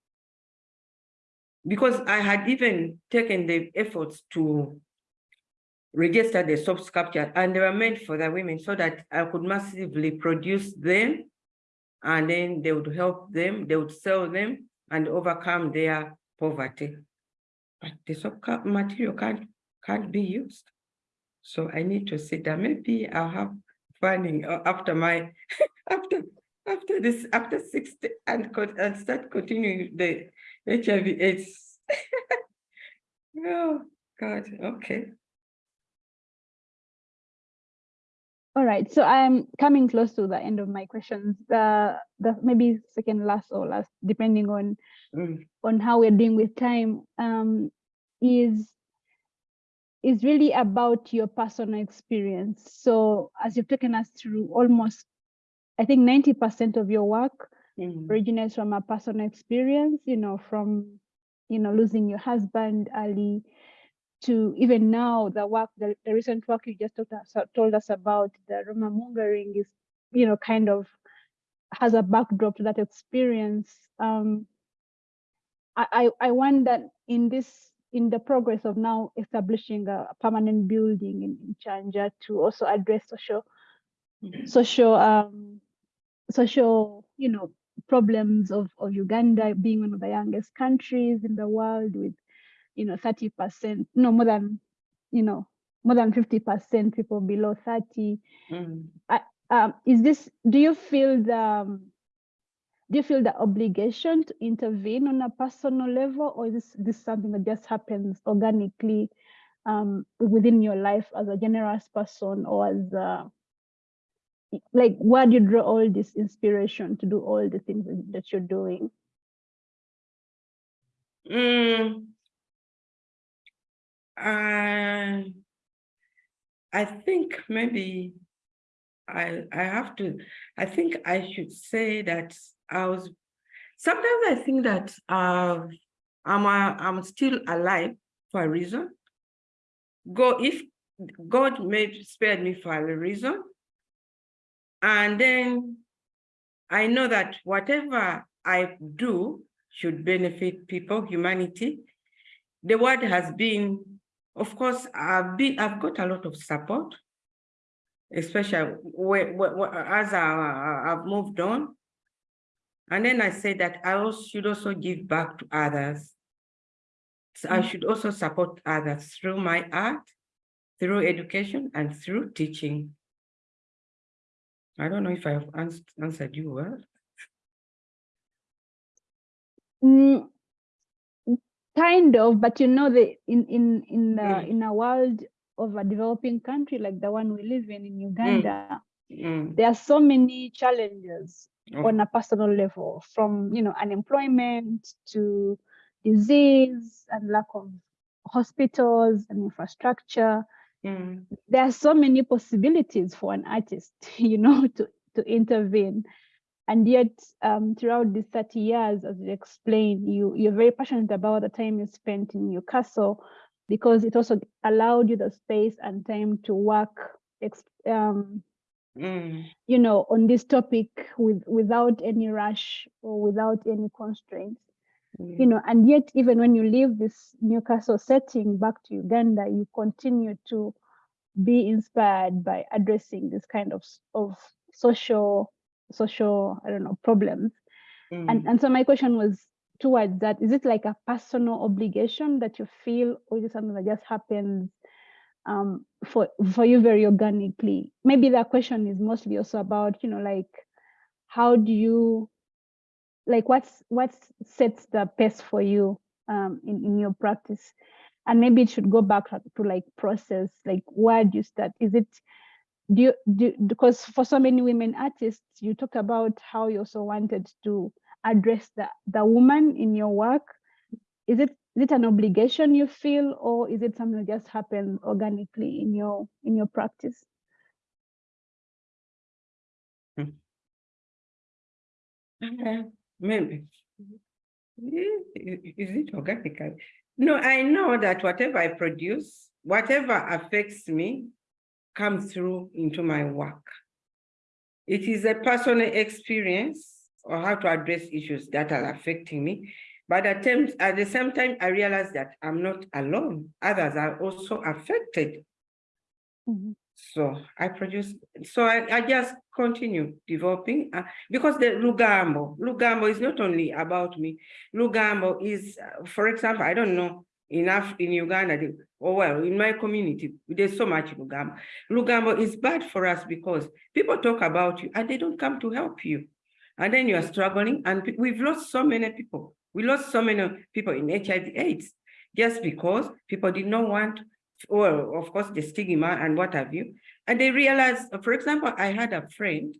Because I had even taken the efforts to register the soap sculpture and they were meant for the women so that I could massively produce them and then they would help them, they would sell them and overcome their poverty. But the soap material can't, can't be used. So I need to sit down, maybe I'll have funding uh, after my, after, after this, after sixty and, and start continuing the HIV AIDS. Oh, God, okay. All right, so I'm coming close to the end of my questions. The the maybe second last or last, depending on Mm, on how we're doing with time, um, is is really about your personal experience. So as you've taken us through almost, I think 90% of your work mm, originates from a personal experience, you know, from, you know, losing your husband early, to even now the work, the, the recent work you just told us, told us about, the rumor mongering is, you know, kind of has a backdrop to that experience. Um, I, I, I wonder in this, in the progress of now establishing a permanent building in, in Chanja to also address social, social, um, social, you know, problems of, of Uganda being one of the youngest countries in the world with, you know, 30%, no more than, you know, more than 50% people below 30. Mm. Um, is this, do you feel the, um, do you feel the obligation to intervene on a personal level or is this, this something that just happens organically um, within your life as a generous person or as a, like where do you draw all this inspiration to do all the things that you're doing? Mm. I, I think maybe I I have to, I think I should say that I was, sometimes I think that uh, I'm, a, I'm still alive for a reason. Go if God made spared me for a reason, and then I know that whatever I do should benefit people, humanity. The word has been, of course, I've been, I've got a lot of support, especially where, where, as I, have moved on. And then I said that I also should also give back to others. So I should also support others through my art, through education, and through teaching. I don't know if I have answered you well. Mm, kind of, but you know, the in in in the, Mm. in a world of a developing country like the one we live in in Uganda, Mm. there are so many challenges Oh, on a personal level, from you know unemployment to disease and lack of hospitals and infrastructure. mm, There are so many possibilities for an artist, you know, to to intervene. And yet, um, throughout these 30 years, as you explained, you, you're very passionate about the time you spent in Newcastle because it also allowed you the space and time to work, um, mm, you know, on this topic with without any rush or without any constraints. You mm, know, and yet, even when you leave this Newcastle setting back to Uganda, you continue to be inspired by addressing this kind of of social social i don't know problems. And mm. and so my question was towards that. Is it like a personal obligation that you feel or is it something that just happens um for for you very organically? Maybe that question is mostly also about you know like how do you like what's what sets the pace for you um in, in your practice? And maybe it should go back to to, like process like where do you start? Is it do you do because for so many women artists you talked about how you also wanted to address the the woman in your work is it is it an obligation you feel or is it something that just happens organically in your in your practice Uh, Maybe. Eh, Is it organical? No, I know that whatever I produce, whatever affects me, comes through into my work. It is a personal experience or how to address issues that are affecting me. But at times, at the same time, I realize that I'm not alone. Others are also affected. Mhm. So I produce, so I, I just continue developing uh, because the Lugambo, Lugambo is not only about me. Lugambo is, uh, for example, I don't know enough in Uganda, or oh, well, in my community, there's so much Lugambo. Lugambo is bad for us because people talk about you and they don't come to help you. And then you are struggling and we've lost so many people. We lost so many people in HIV AIDS just because people did not want well, of course, the stigma and what have you. And they realized, for example, I had a friend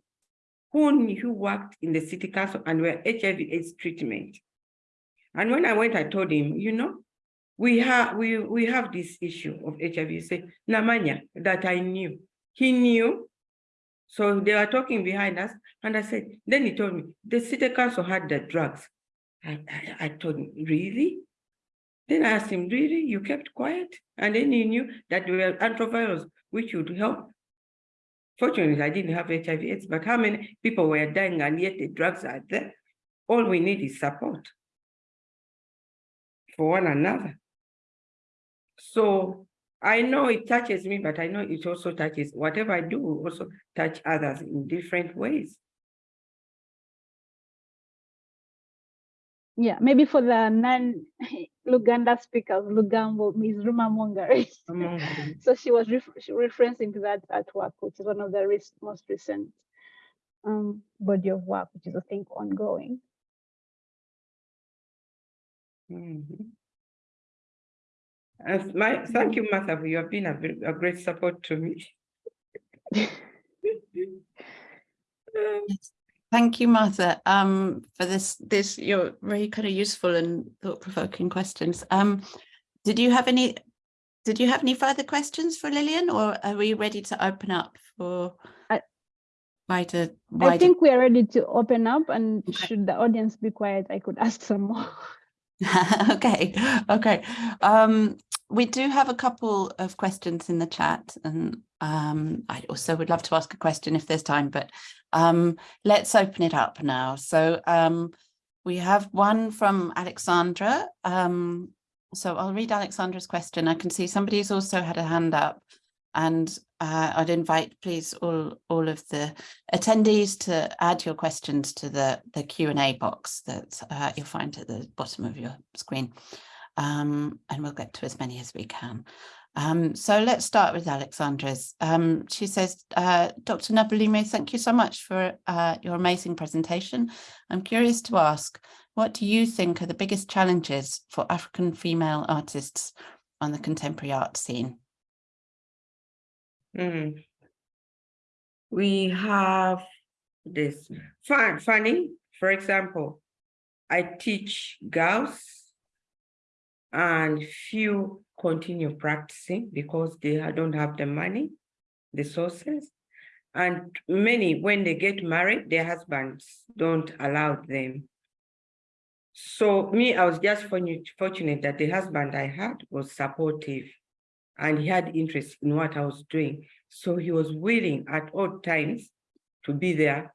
who, who worked in the city council and were HIV AIDS treatment. And when I went, I told him, you know, we have we we have this issue of HIV. He said, Namanya, that I knew. He knew. So they were talking behind us. And I said, then he told me, the city council had the drugs. I, I, I told him, really? Then I asked him, really, you kept quiet? And then he knew that there were antivirals which would help. Fortunately, I didn't have HIV AIDS, but how many people were dying and yet the drugs are there? All we need is support for one another. So I know it touches me, but I know it also touches whatever I do will also touch others in different ways. Yeah, maybe for the non-Luganda speakers, Lugambo Ms. rumor mongering. so she was ref she referencing to that artwork, which is one of the rec- most recent um, body of work, which is I think ongoing. Mhm. And my, thank you, Martha, you have been a, a great support to me. Thank you, Martha, um, for this, this, your very kind of useful and thought-provoking questions. Um, did you have any, did you have any further questions for Lilian or are we ready to open up for I- wider, I think we are ready to open up and Okay. should the audience be quiet, I could ask some more. Okay, okay. Um, we do have a couple of questions in the chat and um, I also would love to ask a question if there's time, but um, let's open it up now. So um, we have one from Alexandra. Um, so I'll read Alexandra's question. I can see somebody's also had a hand up and uh, I'd invite please all, all of the attendees to add your questions to the, the Q&A box that uh, you'll find at the bottom of your screen. Um, and we'll get to as many as we can. Um, so let's start with Alexandra's. Um, she says, uh, Dr. Nabulime, thank you so much for uh, your amazing presentation. I'm curious to ask, what do you think are the biggest challenges for African female artists on the contemporary art scene? Mm. We have this fun, funny, for example, I teach girls and few continue practicing because they don't have the money, the sources. And many, when they get married, their husbands don't allow them. So me, I was just fortunate, that the husband I had was supportive and he had interest in what I was doing. So he was willing at all times to be there.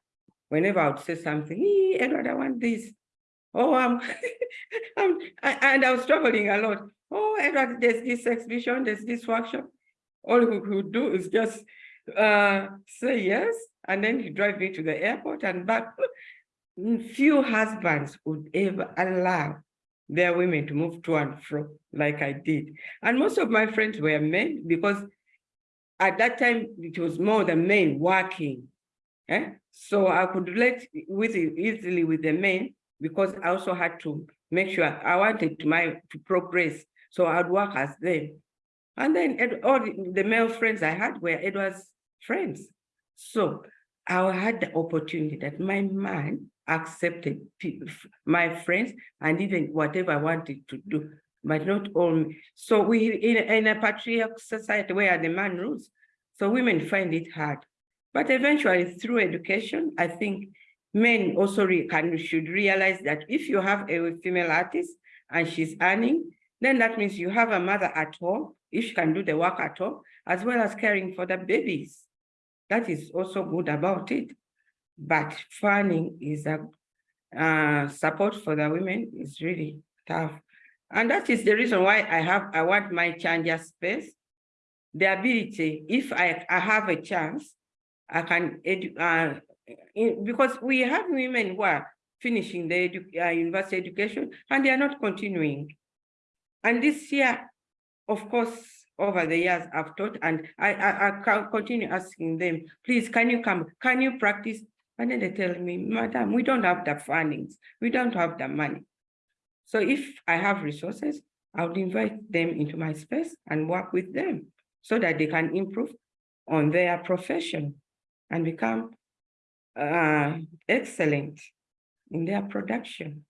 Whenever I would say something, "Ee, Edward, I want this. Oh, I'm, I'm a- and I was traveling a lot. Oh, Edward, there's this exhibition, there's this workshop. All he could do is just uh, say yes, and then you drive me to the airport and back. Few husbands would ever allow their women to move to and fro like I did. And most of my friends were men because at that time it was more the men working. eh? So I could relate with easily with the men because I also had to make sure I wanted to my to progress. So I'd work as them. And then all the male friends I had were Edward's friends. So I had the opportunity that my man accepted my friends, and even whatever I wanted to do, but not all. me. So we in, in a patriarchal society where the man rules, so women find it hard. But eventually, through education, I think men also re- can should realize that if you have a female artist and she's earning, then that means you have a mother at home, if she can do the work at home, as well as caring for the babies. That is also good about it. But funding is a uh, support for the women is really tough. And that is the reason why I have, I want my Chanja space. The ability, if I, I have a chance, I can uh, because we have women who are finishing their edu, uh, university education and they are not continuing. And this year, of course, over the years I've taught and I, I, I continue asking them, please, can you come, can you practice? And then they tell me, madam, we don't have the fundings, we don't have the money. So if I have resources, I would invite them into my space and work with them so that they can improve on their profession and become uh, excellent in their production.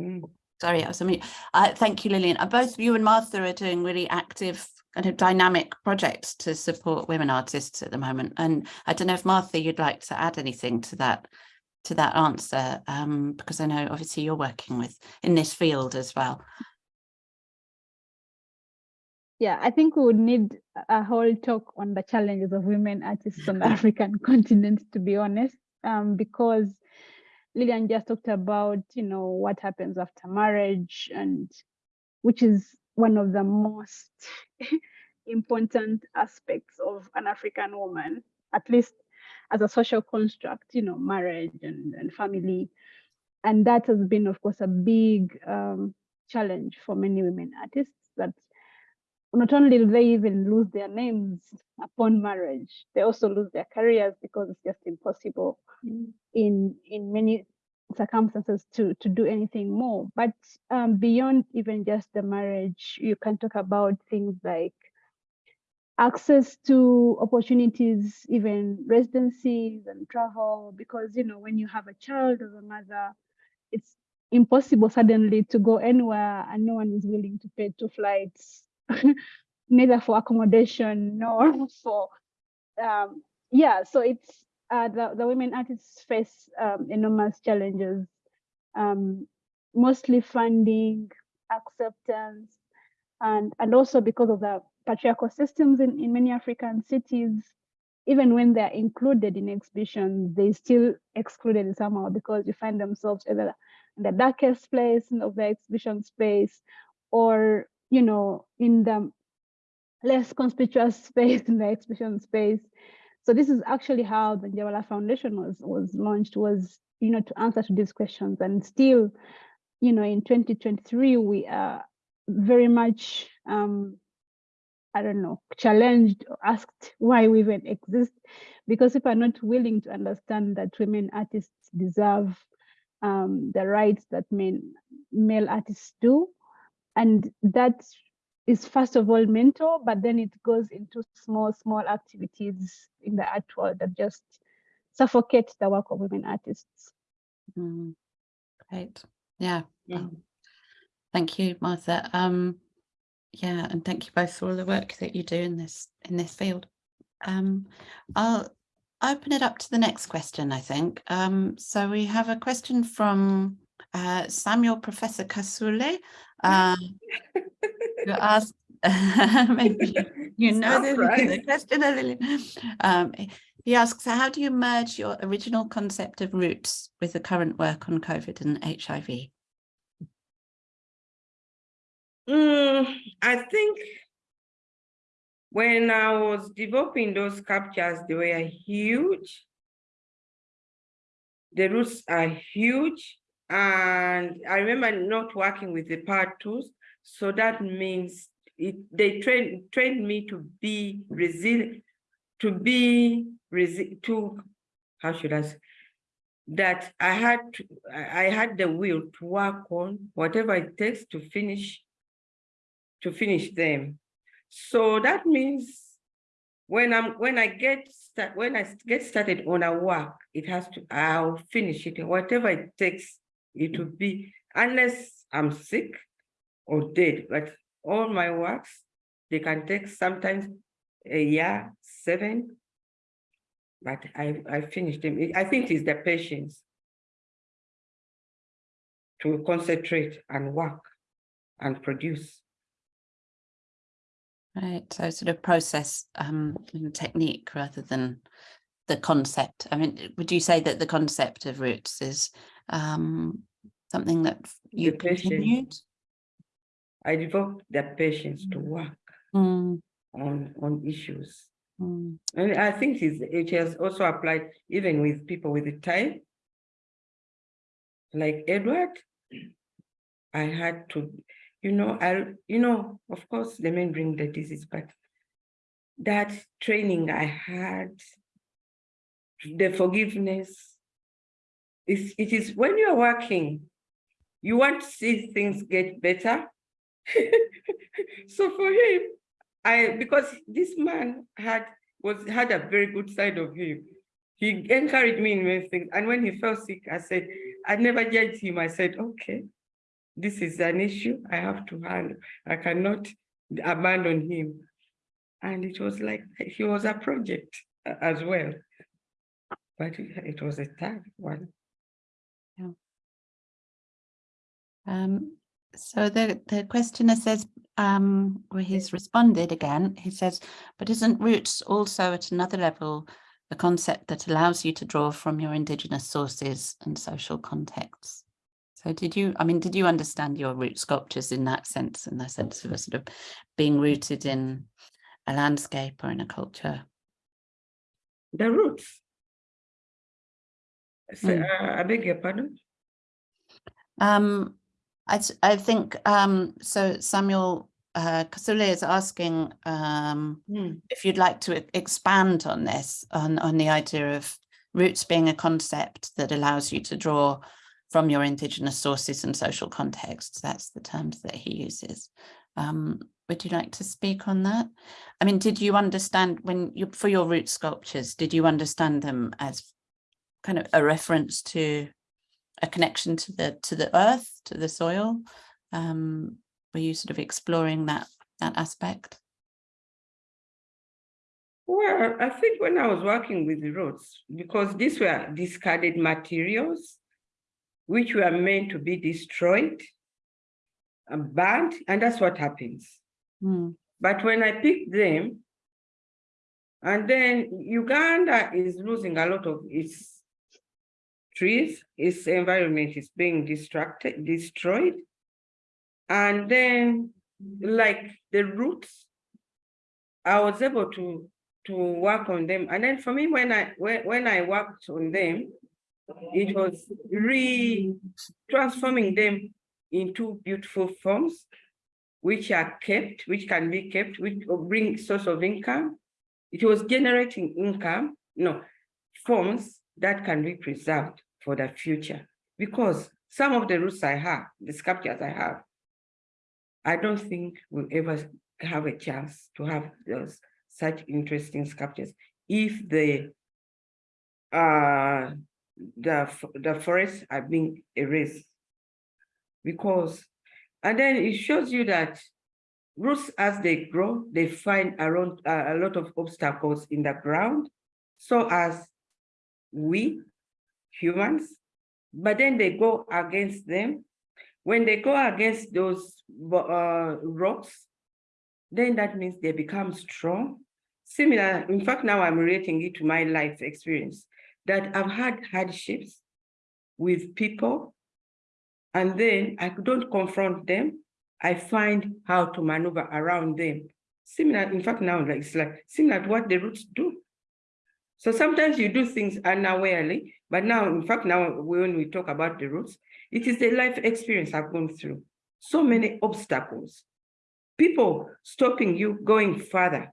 Mm. Sorry, I was on mute. Uh, thank you, Lilian. Uh, both you and Martha are doing really active kind of dynamic projects to support women artists at the moment. And I don't know if Martha, you'd like to add anything to that, to that answer, um, because I know obviously you're working with in this field as well. Yeah, I think we would need a whole talk on the challenges of women artists on the African continent, to be honest, um, because Lilian just talked about, you know, what happens after marriage and which is one of the most important aspects of an African woman, at least as a social construct, you know, marriage and, and family. And that has been, of course, a big um, challenge for many women artists that not only do they even lose their names upon marriage, they also lose their careers because it's just impossible in in many circumstances to to do anything more. But um, beyond even just the marriage, you can talk about things like access to opportunities, even residencies and travel, because you know when you have a child as a mother, it's impossible suddenly to go anywhere and no one is willing to pay two flights neither for accommodation nor for um, yeah so it's uh, the, the women artists face um, enormous challenges. Um, mostly funding acceptance and and also because of the patriarchal systems in, in many african cities even when they're included in exhibitions they still excluded somehow because you find themselves either in the darkest place of the exhibition space or you know, in the less conspicuous space, in the exhibition space. So this is actually how the Njabala Foundation was was launched, was you know, to answer to these questions. And still, you know, in 2023, we are very much um, I don't know, challenged asked why we even exist, because if we're not willing to understand that women artists deserve um, the rights that men male artists do, and that is first of all mental, but then it goes into small, small activities in the art world that just suffocate the work of women artists. Mm, great. Yeah. Yeah. um, Thank you, Martha. Um, yeah, and thank you both for all the work that you do in this in this field. Um, I'll open it up to the next question, I think. Um, so we have a question from uh, Samuel Professor Kasule. Uh, who asked, maybe you know the, the question a little. Um, he asks, how do you merge your original concept of roots with the current work on COVID and HIV? Mm, I think when I was developing those captures, they were huge. The roots are huge. And I remember not working with the power tools. So that means it, they train trained me to be resilient, to be resilient, to, how should I say, that I had to, I I had the will to work on whatever it takes to finish to finish them. So that means when I'm when I get start when I get started on a work, it has to I'll finish it whatever it takes. It would be unless I'm sick or dead, but all my works they can take sometimes a year, seven. But I I finished them. I think it's the patience to concentrate and work and produce. Right, so sort of process um, and technique rather than the concept. I mean, would you say that the concept of roots is um, something that you patience. continued? I developed the patience to work Mm, on, on issues. mm, And I think it has also applied even with people with the time. Like Edward, I had to, you know, I, you know, of course, the men bring the disease, but that training I had, the forgiveness, is it is when you're working, you want to see things get better. so for him, I because this man had was had a very good side of him. He encouraged me in many things. And when he fell sick, I said, I never judged him. I said, okay, this is an issue I have to handle. I cannot abandon him. And it was like he was a project uh, as well. But it was a tough one. Um, so the, the questioner says, um, well, he's responded again. He says, but isn't roots also at another level a concept that allows you to draw from your indigenous sources and social contexts? So did you, I mean, did you understand your root sculptures in that sense, in the sense of a sort of being rooted in a landscape or in a culture? The roots. So, Mm. uh, I beg your pardon? Um, I, I think, um, so Samuel uh, Kasule is asking um, Hmm. if you'd like to expand on this, on, on the idea of roots being a concept that allows you to draw from your indigenous sources and social contexts. That's the terms that he uses. Um, would you like to speak on that? I mean, did you understand when you, for your root sculptures, did you understand them as kind of a reference to a connection to the to the earth, to the soil? Um, were you sort of exploring that that aspect? Well, I think when I was working with the roads, because these were discarded materials, which were meant to be destroyed, and burned, and that's what happens. Hmm, But when I picked them, and then Uganda is losing a lot of its trees, its environment is being distracted, destroyed. And then, like the roots, I was able to to work on them. And then for me, when I when, when I worked on them, it was re transforming them into beautiful forms, which are kept, which can be kept, which bring source of income. It was generating income, no, forms that can be preserved for the future. Because some of the roots I have, the sculptures I have, I don't think we'll ever have a chance to have those such interesting sculptures if the uh the the forests are being erased. Because, and then it shows you that roots as they grow, they find around uh, a lot of obstacles in the ground. So as we humans, but then they go against them. When they go against those uh, rocks, then that means they become strong. Similar, in fact, now I'm relating it to my life experience that I've had hardships with people, and then I don't confront them. I find how to maneuver around them. Similar, in fact, now like it's like similar to what the roots do. So sometimes you do things unawarely, but now, in fact, now when we talk about the roots, it is the life experience I've gone through. So many obstacles, people stopping you going further.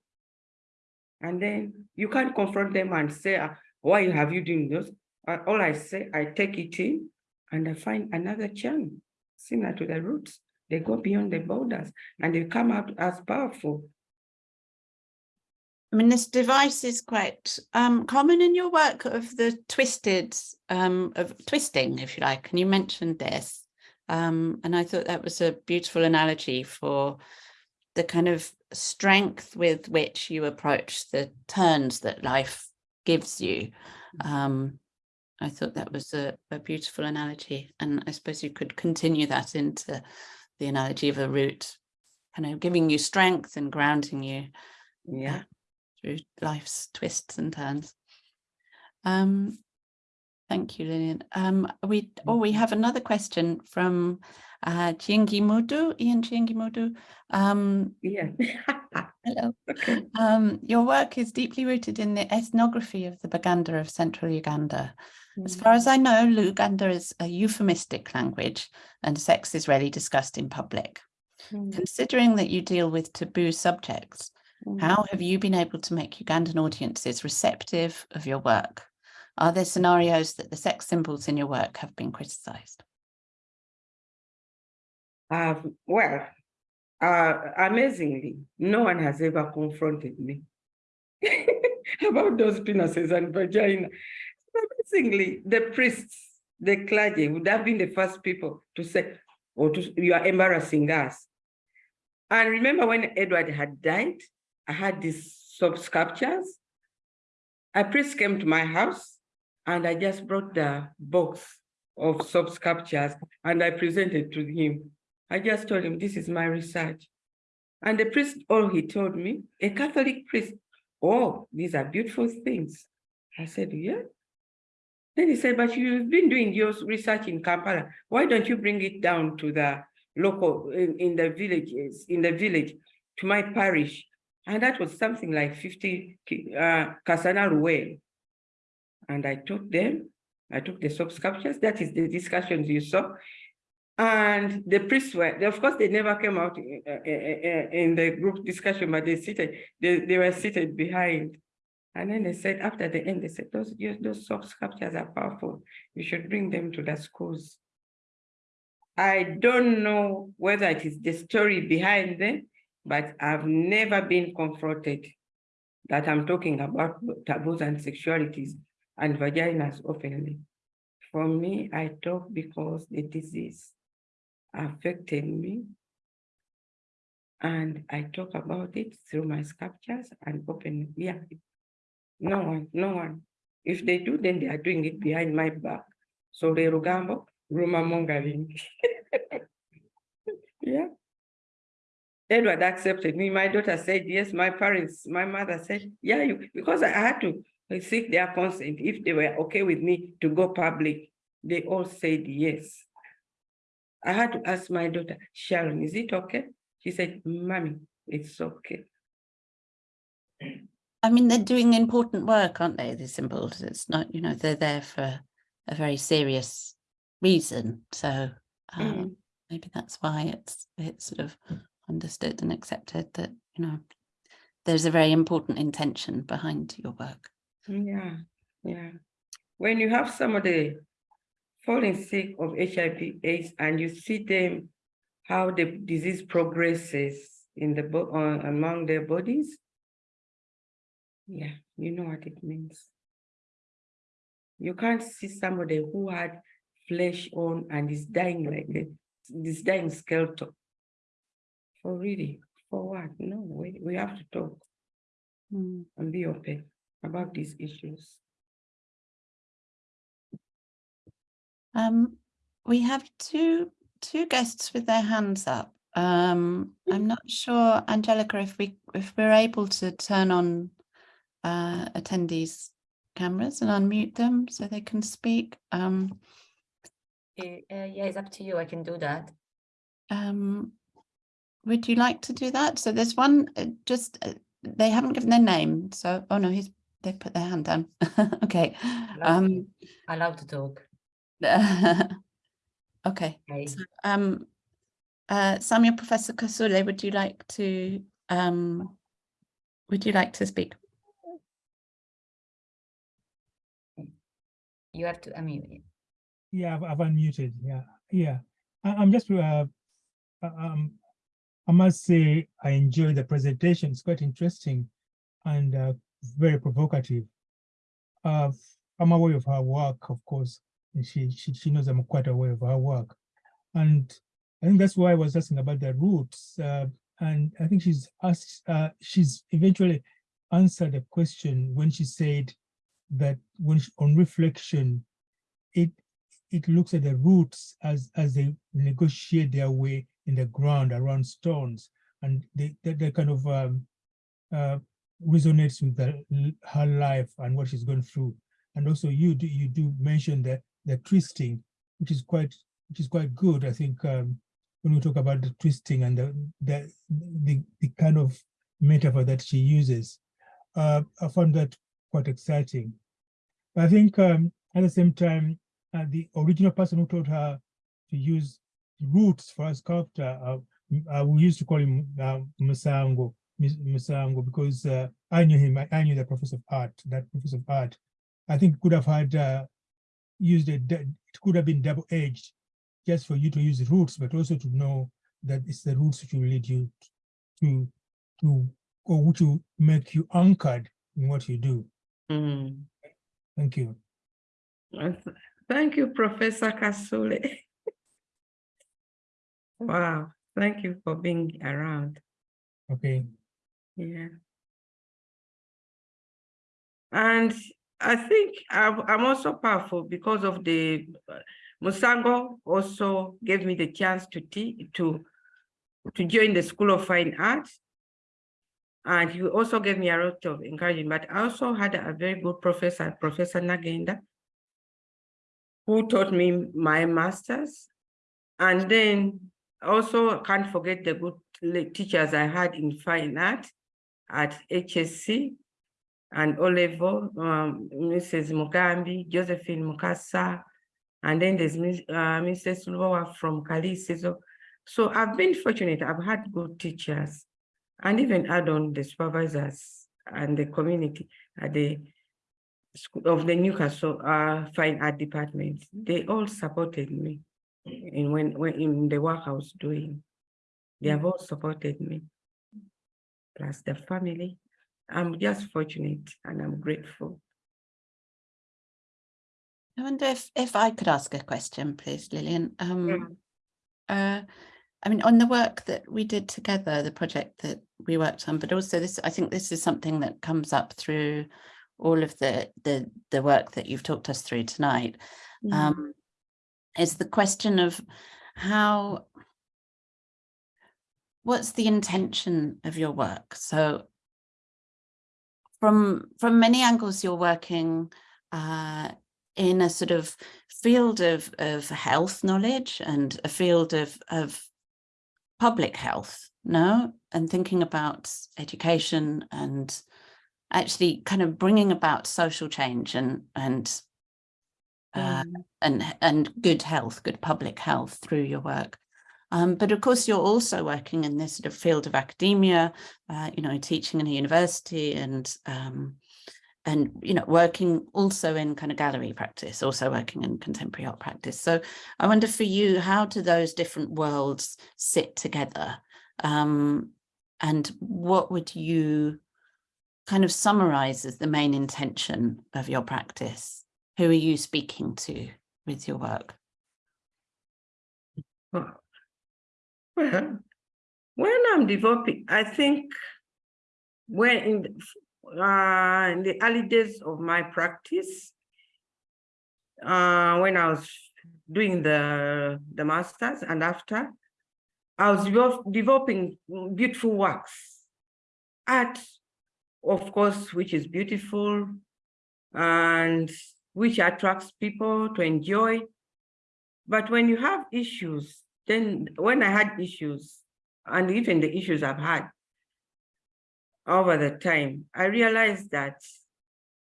And then you can't confront them and say, "Ah, why have you doing this? All I say, I take it in and I find another channel similar to the roots. They go beyond the borders and they come out as powerful. I mean, this device is quite um, common in your work of the twisted, um, of twisting, if you like, and you mentioned this. Um, and I thought that was a beautiful analogy for the kind of strength with which you approach the turns that life gives you. Um, I thought that was a, a beautiful analogy. And I suppose you could continue that into the analogy of a root, kind of giving you strength and grounding you Yeah. Through life's twists and turns. Um, thank you, Lilian. Um, we oh we have another question from uh, Chiengi Modu, Ian Chiengi Modu. Um, Yeah. hello. Okay. Um, your work is deeply rooted in the ethnography of the Baganda of central Uganda. As far as I know, Luganda is a euphemistic language and sex is rarely discussed in public. Mm, Considering that you deal with taboo subjects, mm. how have you been able to make Ugandan audiences receptive of your work? Are there scenarios that the sex symbols in your work have been criticised? Uh, well, uh, amazingly, no one has ever confronted me about those penises and vagina. Amazingly, the priests, the clergy would have been the first people to say, or to, you are embarrassing us. And remember when Edward had died, I had these sub sculptures. A priest came to my house and I just brought the box of subsculptures and I presented to him. I just told him, this is my research. And the priest, all he told me, a Catholic priest, oh, these are beautiful things. I said, yeah. Then he said, but you've been doing your research in Kampala. Why don't you bring it down to the local, in, in the villages, in the village, to my parish? And that was something like 50 ki- uh, Kasana. And I took them, I took the subscriptions, that is the discussions you saw. And the priests were, of course, they never came out in, uh, uh, uh, in the group discussion, but they seated, they, they were seated behind. And then they said, after the end, they said, those, those soft sculptures are powerful. You should bring them to the schools. I don't know whether it is the story behind them, but I've never been confronted that I'm talking about taboos and sexualities and vaginas openly. For me, I talk because the disease affected me. And I talk about it through my sculptures and open, yeah. No one, no one. If they do, then they are doing it behind my back. So the Lugambo, rumor mongering. Yeah. Edward accepted me. My daughter said, yes, my parents, my mother said, yeah, you, because I had to seek their consent if they were okay with me to go public. They all said yes. I had to ask my daughter, Sharon, is it okay? She said, mommy, it's okay. I mean, they're doing important work, aren't they? The symbols. It's not, you know, they're there for a very serious reason. So um, Mm. maybe that's why it's it's sort of understood and accepted that you know there's a very important intention behind your work. Yeah, yeah. When you have somebody falling sick of HIV AIDS and you see them, how the disease progresses in the, bo- uh, among their bodies. Yeah, you know what it means. You can't see somebody who had flesh on and is dying like this dying skeleton. For really, for what? No, we, we have to talk Mm. and be open about these issues. Um, we have two two guests with their hands up. Um, I'm not sure, Angelica, if we if we're able to turn on uh, attendees' cameras and unmute them so they can speak. Um, uh, yeah, it's up to you. I can do that. um, would you like to do that? So there's one uh, just uh, they haven't given their name. So oh no, he's they put their hand down. okay. Allowed to- Um, allowed to talk. okay. Okay. So, um, uh, Samuel Professor Kasule, would you like to, um, would you like to speak? You have to unmute. Yeah, I've, I've unmuted. Yeah, yeah. I, I'm just, uh, uh, um, I must say I enjoyed the presentation. It's quite interesting and uh, very provocative. Uh, I'm aware of her work, of course, and she, she she knows I'm quite aware of her work, and I think that's why I was asking about the roots. Uh, and I think she's asked, uh, she's eventually answered a question when she said that when she, on reflection, it it looks at the roots as as they negotiate their way in the ground around stones, and they that, that kind of um, uh, resonates with the, her life and what she's gone through. And also, you do you do mention the the twisting, which is quite which is quite good. I think um, when we talk about the twisting and the the the, the kind of metaphor that she uses, uh, I found that quite exciting. I think um, at the same time, uh, the original person who taught her to use roots for a sculptor, uh, uh, we used to call him uh, Musango, Musango, because uh, I knew him, I, I knew the professor of art, that professor of art. I think could have had uh, used a, d- it could have been double-edged, just for you to use roots, but also to know that it's the roots which will lead you to, to, or which will make you anchored in what you do. Mm. Thank you. Thank you, Professor Kasule. Wow, thank you for being around. Okay. Yeah. And I think I'm, also powerful because of the uh, Musango also gave me the chance to teach, to, to join the School of Fine Arts. And he also gave me a lot of encouragement, but I also had a very good professor, Professor Nnaggenda, who taught me my master's. And then also can't forget the good teachers I had in fine art at HSC and O level, um, Mrs. Mugambi, Josephine Mukasa, and then there's uh, Mrs. Loa from Kalisi. So, so I've been fortunate. I've had good teachers and even add on the supervisors and the community at the school of the Newcastle uh, Fine Art Department. They all supported me in when, when in the work I was doing. They have all supported me, plus the family. I'm just fortunate and I'm grateful. I wonder if, if I could ask a question, please, Lilian. Um, uh, I mean, on the work that we did together, the project that we worked on, but also this, I think this is something that comes up through all of the the the work that you've talked us through tonight. Mm. Um, is the question of how what's the intention of your work? So from from many angles, you're working uh, in a sort of field of of health knowledge and a field of of public health, no, and thinking about education and actually kind of bringing about social change and and uh, Mm. and and good health, good public health through your work. Um, but of course, you're also working in this sort of field of academia, uh, you know, teaching in a university and um, and you know, working also in kind of gallery practice, also working in contemporary art practice. So I wonder for you, how do those different worlds sit together? Um, and what would you kind of summarize as the main intention of your practice? Who are you speaking to with your work? Well, when I'm developing, I think when in the, uh, in the early days of my practice, uh, when I was doing the the masters and after, I was developing beautiful works, art, of course, which is beautiful and which attracts people to enjoy. But when you have issues, then when I had issues, and even the issues I've had over the time, I realized that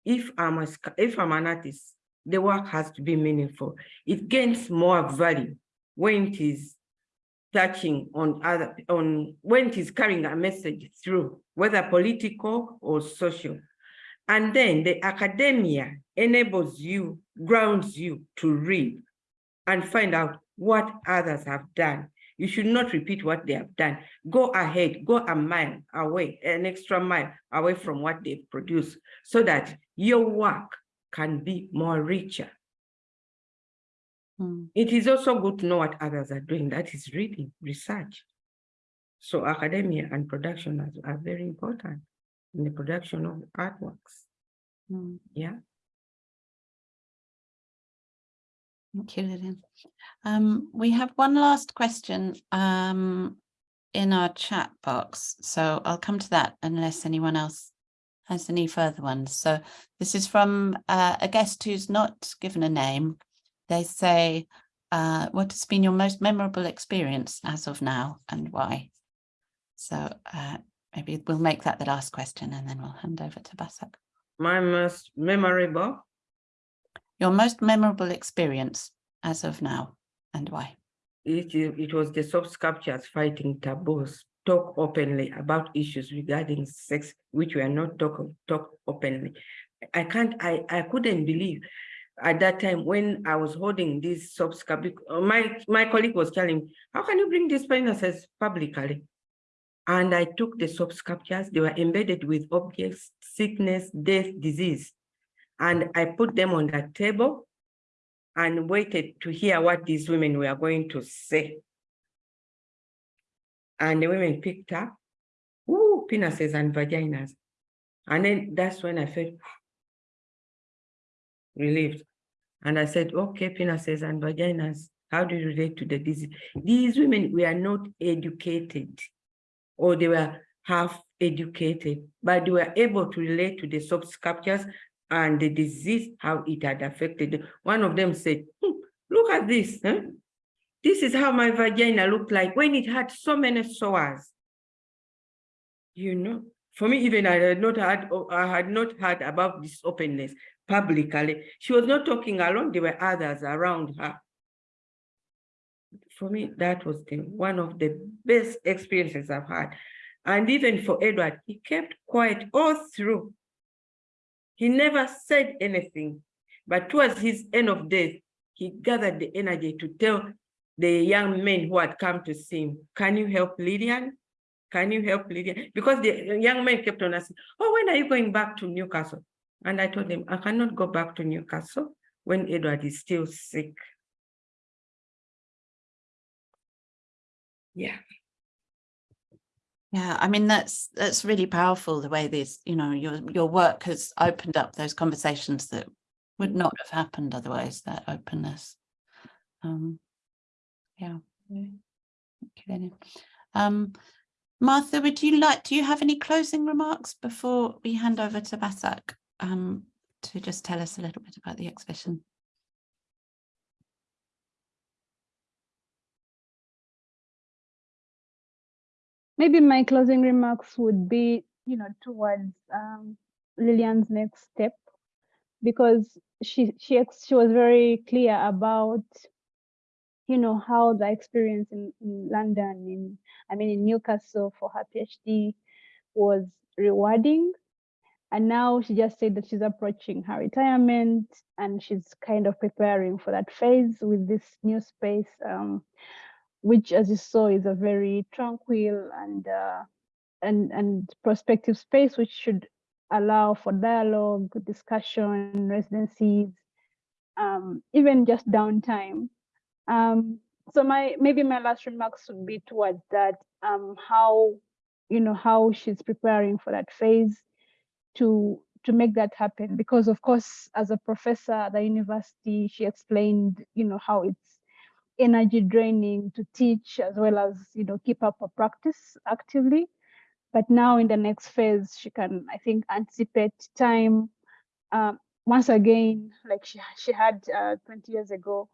if I'm a, if I'm an artist, the work has to be meaningful. It gains more value when it is touching on other, on when it is carrying a message through, whether political or social. And then the academia enables you, grounds you to read and find out what others have done. You should not repeat what they have done. Go ahead, go a mile away, an extra mile away from what they've produced so that your work can be more richer. Hmm. It is also good to know what others are doing. That is reading, research. So academia and production are, are very important in the production of artworks. Hmm. Yeah. Thank you, Lilian. Um, we have one last question um, in our chat box, so I'll come to that unless anyone else has any further ones. So this is from uh, a guest who's not given a name. They say, uh, what has been your most memorable experience as of now and why? So uh, maybe we'll make that the last question and then we'll hand over to Basak. My most memorable, Your most memorable experience as of now and why? it, it was the soft sculptures fighting taboos, talk openly about issues regarding sex, which were not talk, talk openly. I can't, I, I couldn't believe at that time when I was holding this soft sculpture, my, my colleague was telling, me, how can you bring these penises publicly? And I took the soft sculptures, they were embedded with objects, sickness, death, disease. And I put them on the table and waited to hear what these women were going to say. And the women picked up, ooh, penises and vaginas. And then that's when I felt relieved. And I said, okay, penises and vaginas, how do you relate to the disease? These women were not educated or they were half educated, but they were able to relate to the subsculptures and the disease, how it had affected. them. One of them said, "Hmm, look at this. huh? This is how my vagina looked like when it had so many sores. You know, for me, even I had not had, I had not heard about this openness publicly. She was not talking alone, there were others around her. For me, that was the one of the best experiences I've had. And even for Edward, he kept quiet all through. He never said anything, but towards his end of days, he gathered the energy to tell the young men who had come to see him, can you help Lydian? Can you help Lydian? Because the young men kept on asking, oh, when are you going back to Newcastle? And I told them, I cannot go back to Newcastle when Edward is still sick. Yeah. Yeah, I mean, that's that's really powerful the way this, you know, your your work has opened up those conversations that would not have happened otherwise, that openness. Um, yeah. yeah. Thank you, Lynn. Um, Martha, would you like, do you have any closing remarks before we hand over to Basak um, to just tell us a little bit about the exhibition? Maybe my closing remarks would be, you know, towards um, Lilian's next step, because she she she was very clear about, you know, how the experience in, in London, in I mean in Newcastle for her PhD was rewarding. And now she just said that she's approaching her retirement and she's kind of preparing for that phase with this new space. Um, which as you saw is a very tranquil and uh, and and prospective space which should allow for dialogue discussion residencies um, even just downtime. Um, so my maybe my last remarks would be towards that um, how you know how she's preparing for that phase to to make that happen. Because of course as a professor at the university she explained you know how it's energy draining to teach as well as you know keep up a practice actively. But now in the next phase she can i think anticipate time. Um, once again like she she had uh, 20 years ago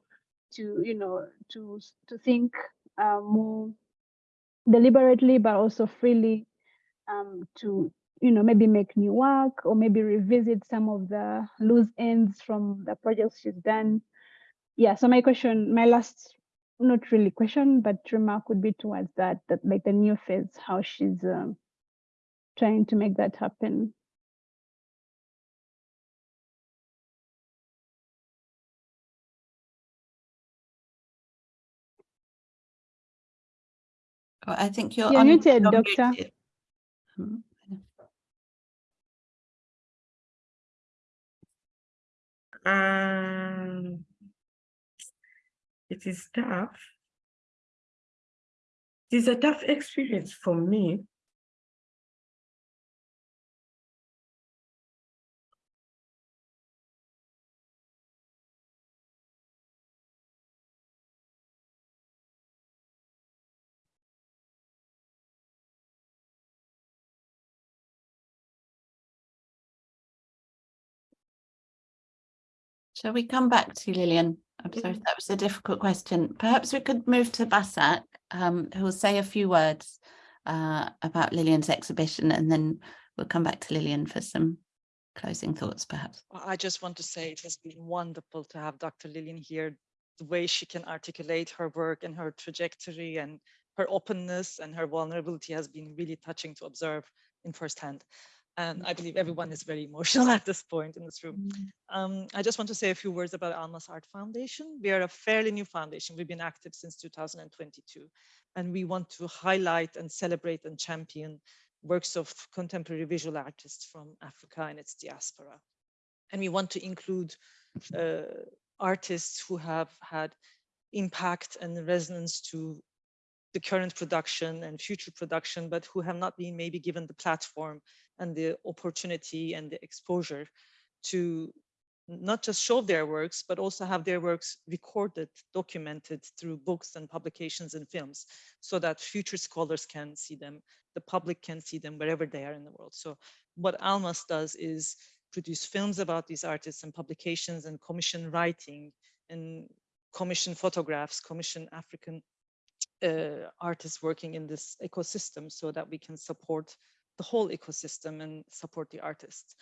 to you know to to think uh, more deliberately but also freely um, to you know maybe make new work or maybe revisit some of the loose ends from the projects she's done. Yeah so my question my last not really question but remark would be towards that that like the new phase how she's um, trying to make that happen Oh, I think you're You're muted, Doctor. muted. Um, Um, it is tough. It is a tough experience for me. Shall we come back to Lilian? I'm sorry if that was a difficult question. Perhaps we could move to Basak, um, who will say a few words uh, about Lilian's exhibition, and then we'll come back to Lilian for some closing thoughts, perhaps. Well, I just want to say it has been wonderful to have Dr. Lilian here. The way she can articulate her work and her trajectory and her openness and her vulnerability has been really touching to observe in firsthand. And I believe everyone is very emotional at this point in this room. Um, I just want to say a few words about Almas Art Foundation. We are a fairly new foundation. We've been active since 2022, and we want to highlight and celebrate and champion works of contemporary visual artists from Africa and its diaspora. And we want to include uh, artists who have had impact and resonance to the current production and future production, but who have not been maybe given the platform and the opportunity and the exposure to not just show their works, but also have their works recorded, documented through books and publications and films so that future scholars can see them, the public can see them wherever they are in the world. So what Almas does is produce films about these artists and publications and commission writing and commission photographs, commission African uh, artists working in this ecosystem so that we can support the whole ecosystem and support the artists.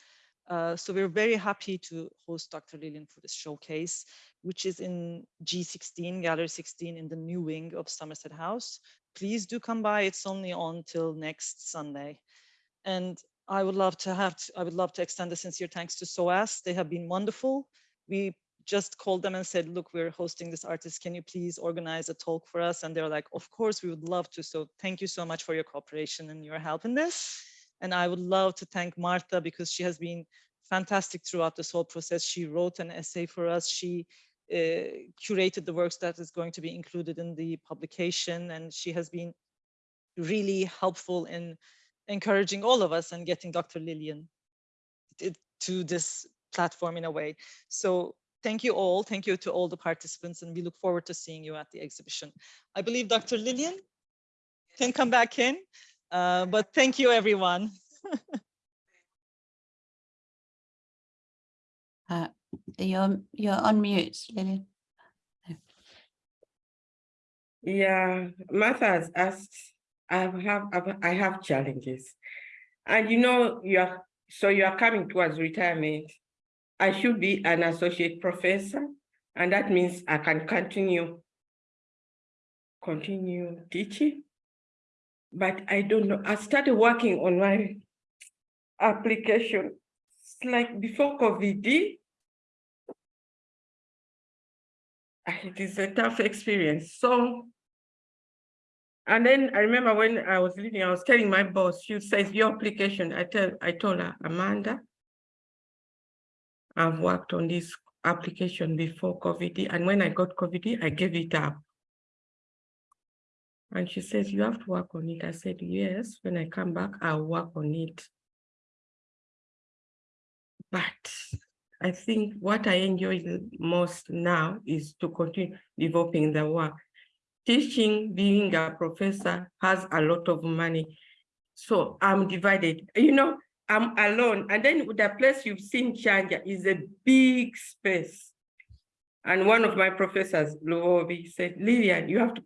Uh, so we're very happy to host Dr. Lilian for this showcase, which is in G16, Gallery 16 in the new wing of Somerset House. Please do come by. It's only on till next Sunday. And I would love to have, to, I would love to extend a sincere thanks to SOAS. They have been wonderful. We just called them and said, look, we're hosting this artist. Can you please organize a talk for us? And they're like, of course, we would love to. So thank you so much for your cooperation and your help in this. And I would love to thank Martha because she has been fantastic throughout this whole process. She wrote an essay for us. She uh, curated the works that is going to be included in the publication. And she has been really helpful in encouraging all of us and getting Dr. Lilian to this platform in a way. So thank you all. Thank you to all the participants and we look forward to seeing you at the exhibition. I believe Dr. Lilian can come back in. Uh, but thank you, everyone. uh, you're you're on mute, Lilian. Yeah, Martha has asked, I have, I have challenges. And you know, you are, so you are coming towards retirement. I should be an associate professor, and that means I can continue, continue teaching but I don't know. I started working on my application. Like before COVID. Ah, it is a tough experience. So, and then I remember when I was leaving, I was telling my boss, she says, your application, I tell, I told her, Amanda, I've worked on this application before COVID, and when I got COVID, I gave it up. And she says, you have to work on it. I said, yes, when I come back, I'll work on it. But I think what I enjoy most now is to continue developing the work. Teaching, being a professor has a lot of money. So I'm divided. You know, I'm alone. And then the place you've seen Chanja is a big space. And one of my professors, Luobi, said, Lilian, you have to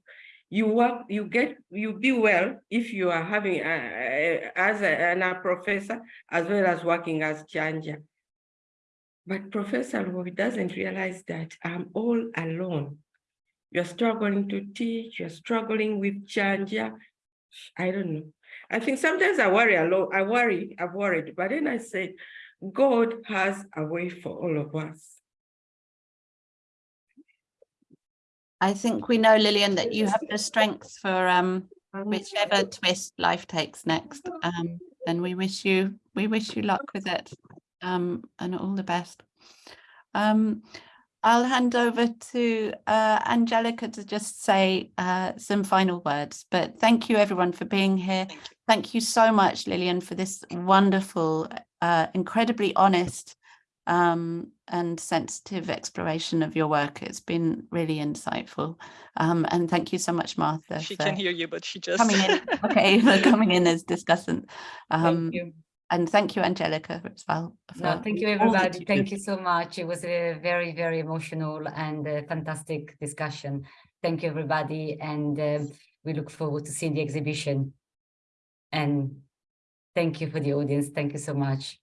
you work, you get, you be well if you are having, a, as a, and a professor, as well as working as Chanja. But Professor Roy doesn't realize that I'm all alone. You're struggling to teach, you're struggling with Chanja. I don't know. I think sometimes I worry a lot. I worry, I've worried, but then I said, God has a way for all of us. I think we know, Lilian, that you have the strength for um, whichever twist life takes next. Um, and we wish you we wish you luck with it um, and all the best. Um, I'll hand over to uh, Angelica to just say uh, some final words, but thank you everyone for being here. Thank you, so much, Lilian, for this wonderful, uh, incredibly honest um, and sensitive exploration of your work. It's been really insightful. Um, and thank you so much, Martha. She can hear you, but she just coming in. Okay, for coming in as discussant. Um, thank you. And thank you, Angelica, as well. No, thank you, everybody. You thank you so much. It was a very, very emotional and fantastic discussion. Thank you, everybody. And uh, we look forward to seeing the exhibition. And thank you for the audience. Thank you so much.